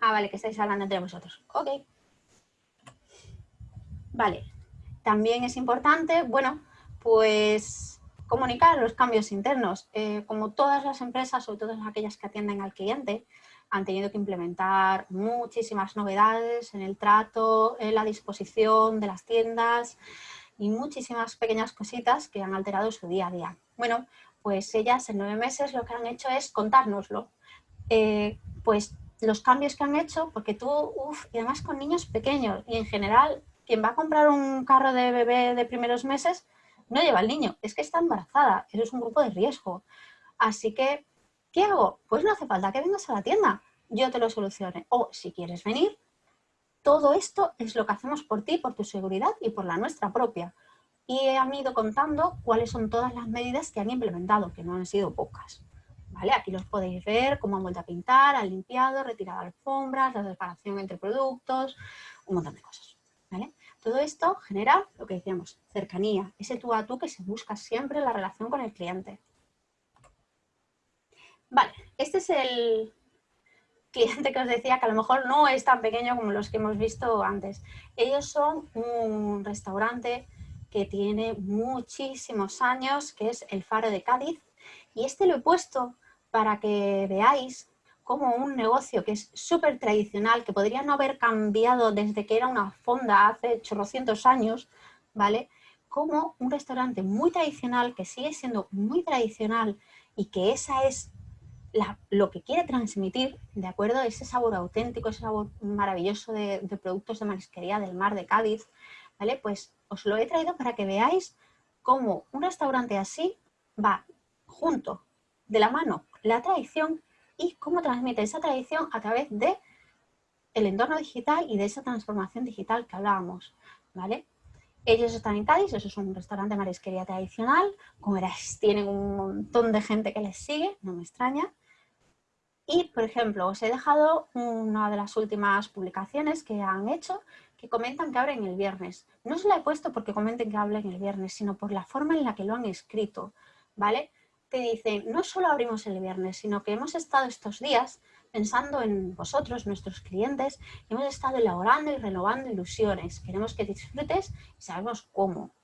ah, vale, que estáis hablando entre vosotros. Ok. Vale. También es importante, bueno, pues comunicar los cambios internos. Eh, como todas las empresas, sobre todo aquellas que atienden al cliente, han tenido que implementar muchísimas novedades en el trato, en la disposición de las tiendas, y muchísimas pequeñas cositas que han alterado su día a día. Bueno, pues ellas en nueve meses lo que han hecho es contárnoslo. Eh, pues los cambios que han hecho, porque tú, uff, y además con niños pequeños, y en general, quien va a comprar un carro de bebé de primeros meses, no lleva al niño, es que está embarazada, eso es un grupo de riesgo. Así que, ¿qué hago? Pues no hace falta que vengas a la tienda, yo te lo solucione. O si quieres venir, todo esto es lo que hacemos por ti, por tu seguridad y por la nuestra propia. Y han ido contando cuáles son todas las medidas que han implementado, que no han sido pocas. ¿Vale? Aquí los podéis ver, cómo han vuelto a pintar, han limpiado, retirado alfombras, la separación entre productos, un montón de cosas. ¿vale? Todo esto genera lo que decíamos, cercanía, ese tú a tú que se busca siempre en la relación con el cliente. Vale, este es el cliente que os decía que a lo mejor no es tan pequeño como los que hemos visto antes. Ellos son un restaurante que tiene muchísimos años, que es el Faro de Cádiz. Y este lo he puesto para que veáis como un negocio que es súper tradicional, que podría no haber cambiado desde que era una fonda hace chorrocientos años, ¿vale? Como un restaurante muy tradicional, que sigue siendo muy tradicional y que esa es lo que quiere transmitir, ¿de acuerdo? Ese sabor auténtico, ese sabor maravilloso de, de productos de marisquería del mar de Cádiz, ¿vale? Pues os lo he traído para que veáis cómo un restaurante así va junto, de la mano, la tradición y cómo transmite esa tradición a través de el entorno digital y de esa transformación digital que hablábamos, ¿vale? Ellos están en Cádiz, eso es un restaurante de marisquería tradicional, como verás, tienen un montón de gente que les sigue, no me extraña. Y, por ejemplo, os he dejado una de las últimas publicaciones que han hecho, que comentan que abren el viernes. No se la he puesto porque comenten que abren el viernes, sino por la forma en la que lo han escrito, ¿vale? Te dicen, no solo abrimos el viernes, sino que hemos estado estos días pensando en vosotros, nuestros clientes, hemos estado elaborando y renovando ilusiones. Queremos que disfrutes y sabemos cómo.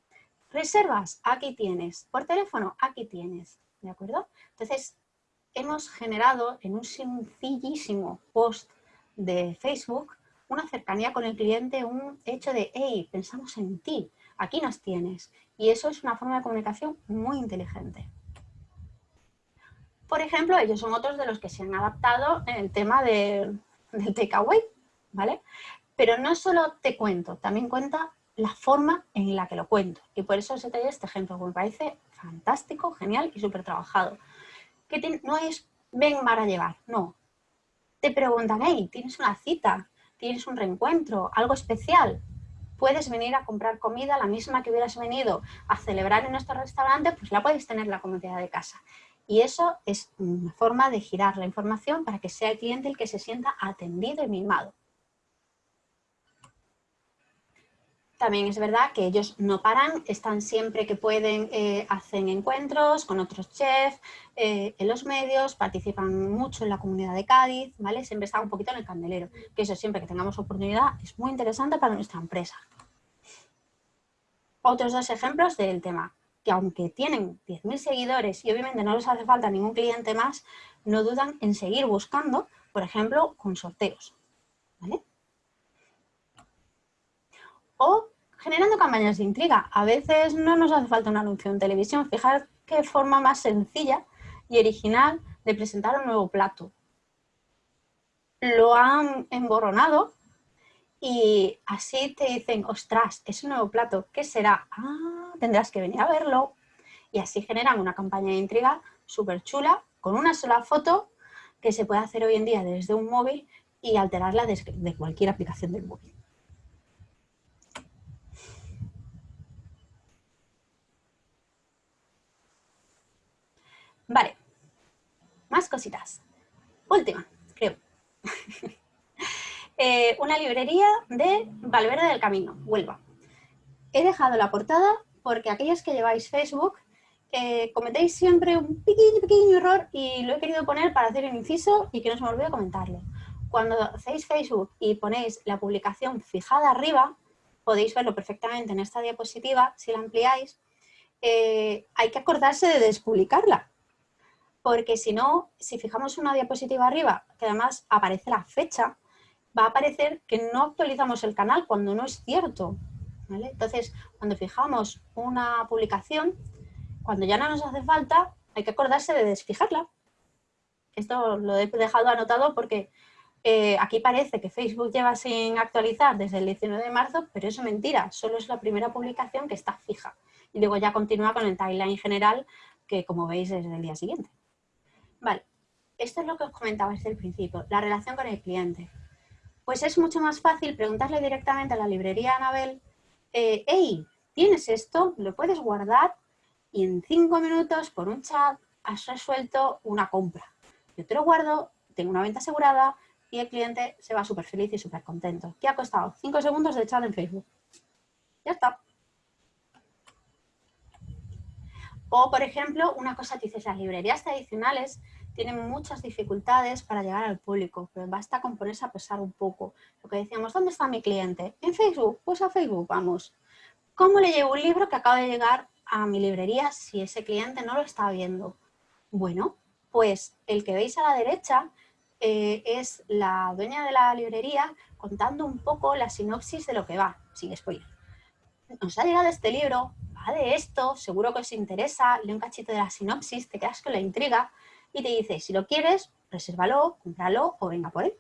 Reservas, aquí tienes. Por teléfono, aquí tienes. ¿De acuerdo? Entonces, hemos generado en un sencillísimo post de Facebook una cercanía con el cliente, un hecho de, hey, pensamos en ti, aquí nos tienes. Y eso es una forma de comunicación muy inteligente. Por ejemplo, ellos son otros de los que se han adaptado en el tema del takeaway, ¿vale? Pero no solo te cuento, también cuenta la forma en la que lo cuento. Y por eso os he traído este ejemplo, que me parece fantástico, genial y súper trabajado. Que no es, ven para llevar, no. Te preguntan, hey, ¿tienes una cita? ¿Tienes un reencuentro? ¿Algo especial? Puedes venir a comprar comida, la misma que hubieras venido a celebrar en nuestro restaurante, pues la puedes tener en la comodidad de casa. Y eso es una forma de girar la información para que sea el cliente el que se sienta atendido y mimado. También es verdad que ellos no paran, están siempre que pueden, eh, hacen encuentros con otros chefs, eh, en los medios, participan mucho en la comunidad de Cádiz, ¿vale? Siempre están un poquito en el candelero, que eso siempre que tengamos oportunidad es muy interesante para nuestra empresa. Otros dos ejemplos del tema que aunque tienen 10.000 seguidores y obviamente no les hace falta ningún cliente más, no dudan en seguir buscando, por ejemplo, con sorteos. O generando campañas de intriga. A veces no nos hace falta un anuncio en televisión. Fijar qué forma más sencilla y original de presentar un nuevo plato. Lo han emborronado y así te dicen, ostras, es un nuevo plato, ¿qué será? Ah, tendrás que venir a verlo. Y así generan una campaña de intriga súper chula, con una sola foto que se puede hacer hoy en día desde un móvil y alterarla desde de cualquier aplicación del móvil. Vale, más cositas. Última, creo. Eh, una librería de Valverde del Camino, Huelva. He dejado la portada porque aquellos que lleváis Facebook eh, cometéis siempre un pequeño, pequeño error y lo he querido poner para hacer un inciso y que no se me olvide comentarlo. Cuando hacéis Facebook y ponéis la publicación fijada arriba, podéis verlo perfectamente en esta diapositiva, si la ampliáis, eh, hay que acordarse de despublicarla. Porque si no, si fijamos una diapositiva arriba, que además aparece la fecha, va a aparecer que no actualizamos el canal cuando no es cierto. Entonces, cuando fijamos una publicación, cuando ya no nos hace falta, hay que acordarse de desfijarla. Esto lo he dejado anotado porque eh, aquí parece que Facebook lleva sin actualizar desde el 19 de marzo, pero eso es mentira, solo es la primera publicación que está fija. Y luego ya continúa con el timeline general, que como veis es del día siguiente. Vale, esto es lo que os comentaba desde el principio, la relación con el cliente pues es mucho más fácil preguntarle directamente a la librería Anabel, eh, hey, ¿tienes esto? ¿Lo puedes guardar? Y en cinco minutos, por un chat, has resuelto una compra. Yo te lo guardo, tengo una venta asegurada y el cliente se va súper feliz y súper contento. ¿Qué ha costado? Cinco segundos de chat en Facebook. Ya está. O, por ejemplo, una cosa que dices, las librerías tradicionales tienen muchas dificultades para llegar al público, pero basta con ponerse a pesar un poco. Lo que decíamos, ¿dónde está mi cliente? ¿En Facebook? Pues a Facebook, vamos. ¿Cómo le llevo un libro que acaba de llegar a mi librería si ese cliente no lo está viendo? Bueno, pues el que veis a la derecha eh, es la dueña de la librería contando un poco la sinopsis de lo que va, sin spoiler. Nos ha llegado este libro, va de esto, seguro que os interesa, lee un cachito de la sinopsis, te quedas con la intriga y te dice, si lo quieres, resérvalo, cómpralo o venga por él.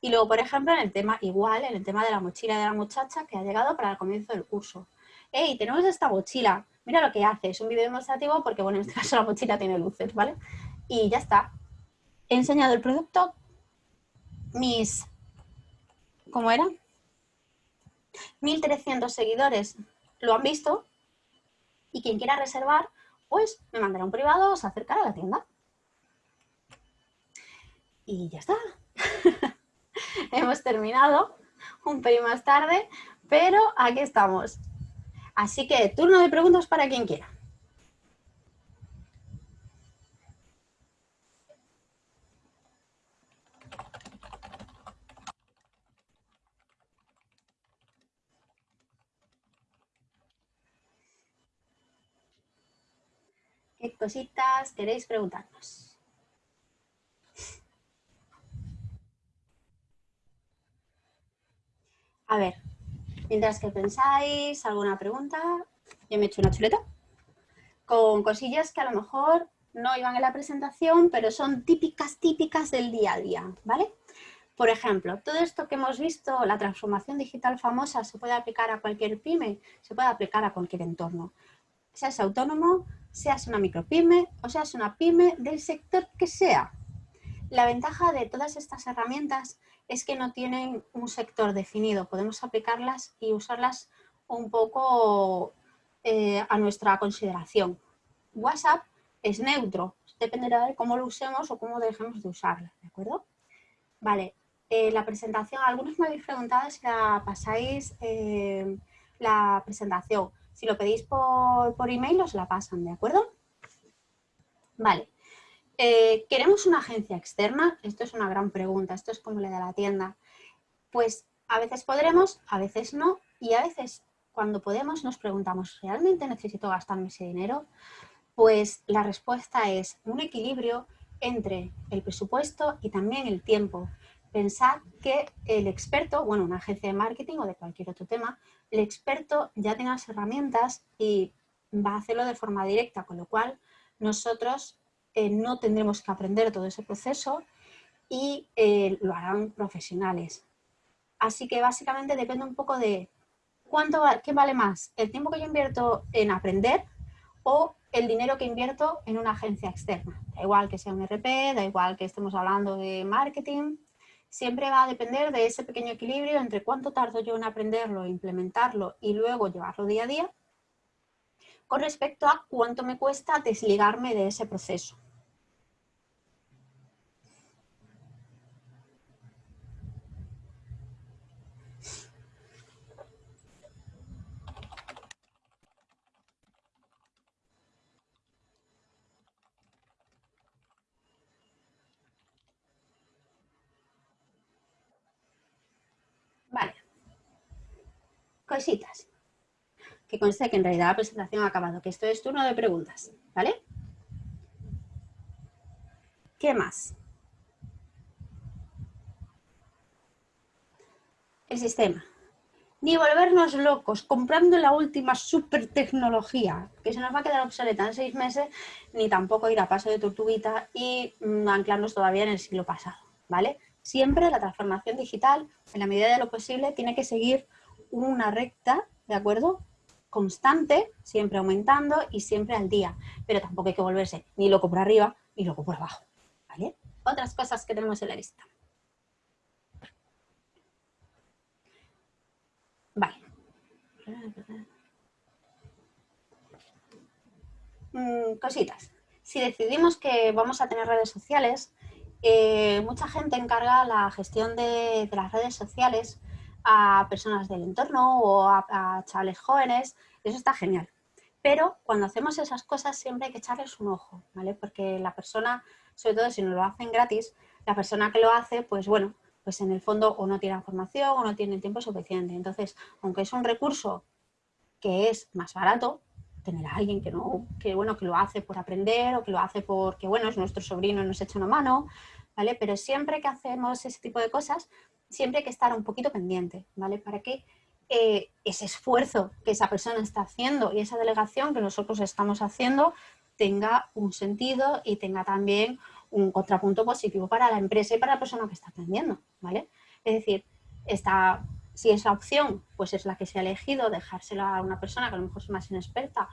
Y luego, por ejemplo, en el tema igual, en el tema de la mochila de la muchacha que ha llegado para el comienzo del curso. ¡Hey, tenemos esta mochila! Mira lo que hace, es un vídeo demostrativo porque, bueno, en este caso la mochila tiene luces, ¿vale? Y ya está. He enseñado el producto, mis, ¿cómo era? 1.300 seguidores lo han visto y quien quiera reservar, pues me mandará un privado o se acercará a la tienda. Y ya está. Hemos terminado un pelín más tarde, pero aquí estamos. Así que turno de preguntas para quien quiera. ¿Qué cositas queréis preguntarnos? A ver, mientras que pensáis, ¿alguna pregunta? Yo me he hecho una chuleta con cosillas que a lo mejor no iban en la presentación, pero son típicas, típicas del día a día, ¿vale? Por ejemplo, todo esto que hemos visto, la transformación digital famosa, se puede aplicar a cualquier pyme, se puede aplicar a cualquier entorno. Seas autónomo, seas una micropyme o seas una pyme del sector que sea. La ventaja de todas estas herramientas es que no tienen un sector definido, podemos aplicarlas y usarlas un poco eh, a nuestra consideración. WhatsApp es neutro, dependerá de cómo lo usemos o cómo dejemos de usarla, ¿de acuerdo? Vale, eh, la presentación, algunos me habéis preguntado si la pasáis eh, la presentación. Si lo pedís por, por email os la pasan, ¿de acuerdo? Vale, eh, ¿Queremos una agencia externa? Esto es una gran pregunta, esto es como le de la tienda. Pues a veces podremos, a veces no, y a veces cuando podemos nos preguntamos, ¿realmente necesito gastarme ese dinero? Pues la respuesta es un equilibrio entre el presupuesto y también el tiempo. Pensad que el experto, bueno, una agencia de marketing o de cualquier otro tema, el experto ya tiene las herramientas y va a hacerlo de forma directa, con lo cual nosotros eh, no tendremos que aprender todo ese proceso y eh, lo harán profesionales. Así que básicamente depende un poco de cuánto qué vale más, el tiempo que yo invierto en aprender o el dinero que invierto en una agencia externa. Da igual que sea un RP, da igual que estemos hablando de marketing, siempre va a depender de ese pequeño equilibrio entre cuánto tardo yo en aprenderlo, implementarlo y luego llevarlo día a día, con respecto a cuánto me cuesta desligarme de ese proceso. Que conste que en realidad la presentación ha acabado, que esto es turno de preguntas, ¿vale? ¿Qué más? El sistema. Ni volvernos locos comprando la última super tecnología, que se nos va a quedar obsoleta en seis meses, ni tampoco ir a paso de tortuguita y mm, anclarnos todavía en el siglo pasado, ¿vale? Siempre la transformación digital, en la medida de lo posible, tiene que seguir una recta, ¿de acuerdo? Constante, siempre aumentando y siempre al día. Pero tampoco hay que volverse ni loco por arriba ni loco por abajo. ¿vale? Otras cosas que tenemos en la lista. Vale. Mm, cositas. Si decidimos que vamos a tener redes sociales, eh, mucha gente encarga la gestión de, de las redes sociales a personas del entorno o a, chavales jóvenes, eso está genial. Pero cuando hacemos esas cosas siempre hay que echarles un ojo, ¿vale? Porque la persona, sobre todo si nos lo hacen gratis, la persona que lo hace, pues bueno, pues en el fondo o no tiene formación o no tiene tiempo suficiente. Entonces, aunque es un recurso que es más barato, tener a alguien que no, que bueno, que lo hace por aprender o que lo hace porque, bueno, es nuestro sobrino y nos echa una mano, ¿vale? Pero siempre que hacemos ese tipo de cosas, siempre hay que estar un poquito pendiente, ¿vale? Para que eh, ese esfuerzo que esa persona está haciendo y esa delegación que nosotros estamos haciendo tenga un sentido y tenga también un contrapunto positivo para la empresa y para la persona que está atendiendo, ¿vale? Es decir, esta, si esa opción pues es la que se ha elegido, dejársela a una persona que a lo mejor es más inexperta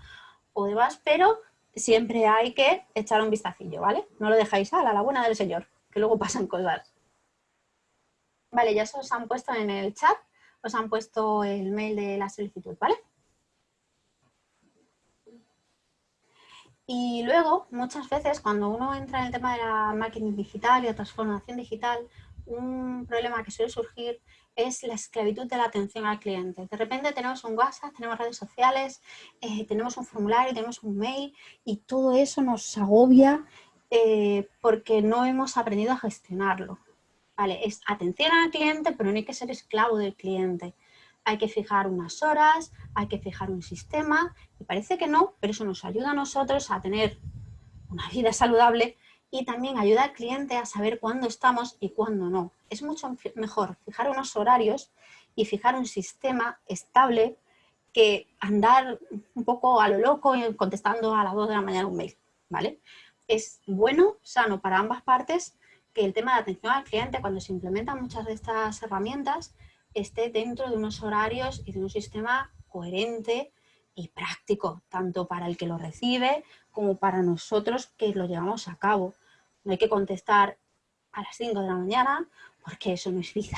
o demás, pero siempre hay que echar un vistacillo, ¿vale? No lo dejáis a la buena del señor, que luego pasan cosas. Vale, ya os han puesto en el chat, os han puesto el mail de la solicitud, ¿vale? Y luego, muchas veces, cuando uno entra en el tema de la marketing digital y la transformación digital, un problema que suele surgir es la esclavitud de la atención al cliente. De repente tenemos un WhatsApp, tenemos redes sociales, eh, tenemos un formulario, tenemos un mail y todo eso nos agobia eh, porque no hemos aprendido a gestionarlo. Vale, es atención al cliente, pero no hay que ser esclavo del cliente. Hay que fijar unas horas, hay que fijar un sistema, y parece que no, pero eso nos ayuda a nosotros a tener una vida saludable y también ayuda al cliente a saber cuándo estamos y cuándo no. Es mucho mejor fijar unos horarios y fijar un sistema estable que andar un poco a lo loco contestando a las 2 de la mañana un mail, ¿vale? Es bueno, sano para ambas partes que el tema de atención al cliente, cuando se implementan muchas de estas herramientas, esté dentro de unos horarios y de un sistema coherente y práctico, tanto para el que lo recibe como para nosotros que lo llevamos a cabo. No hay que contestar a las 5 de la mañana porque eso no es vida,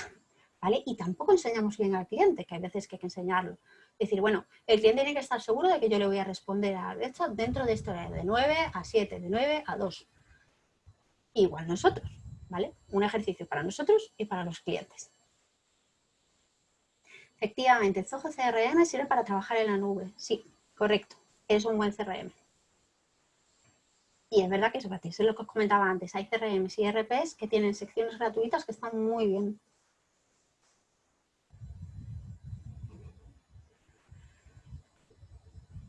¿vale? Y tampoco enseñamos bien al cliente, que hay veces que hay que enseñarlo. Es decir, bueno, el cliente tiene que estar seguro de que yo le voy a responder a hecho dentro de este horario, de 9 a 7, de 9 a 2. Igual nosotros. ¿Vale? Un ejercicio para nosotros y para los clientes. Efectivamente, Zoho CRM sirve para trabajar en la nube. Sí, correcto. Es un buen CRM. Y es verdad que es gratis, es lo que os comentaba antes. Hay CRMs y RPs que tienen secciones gratuitas que están muy bien.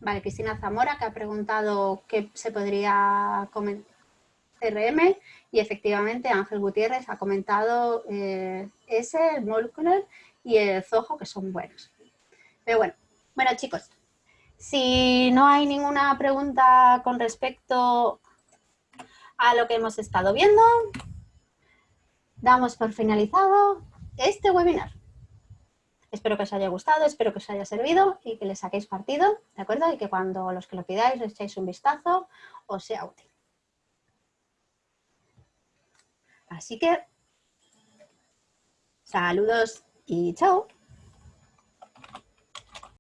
Vale, Cristina Zamora que ha preguntado qué se podría comentar Y efectivamente Ángel Gutiérrez ha comentado eh, ese, el Molecular y el Zoho, que son buenos. Pero bueno, bueno chicos, si no hay ninguna pregunta con respecto a lo que hemos estado viendo, damos por finalizado este webinar. Espero que os haya gustado, espero que os haya servido y que le saquéis partido, ¿de acuerdo? Y que cuando los que lo pidáis le echéis un vistazo os sea útil. Así que, saludos y chao.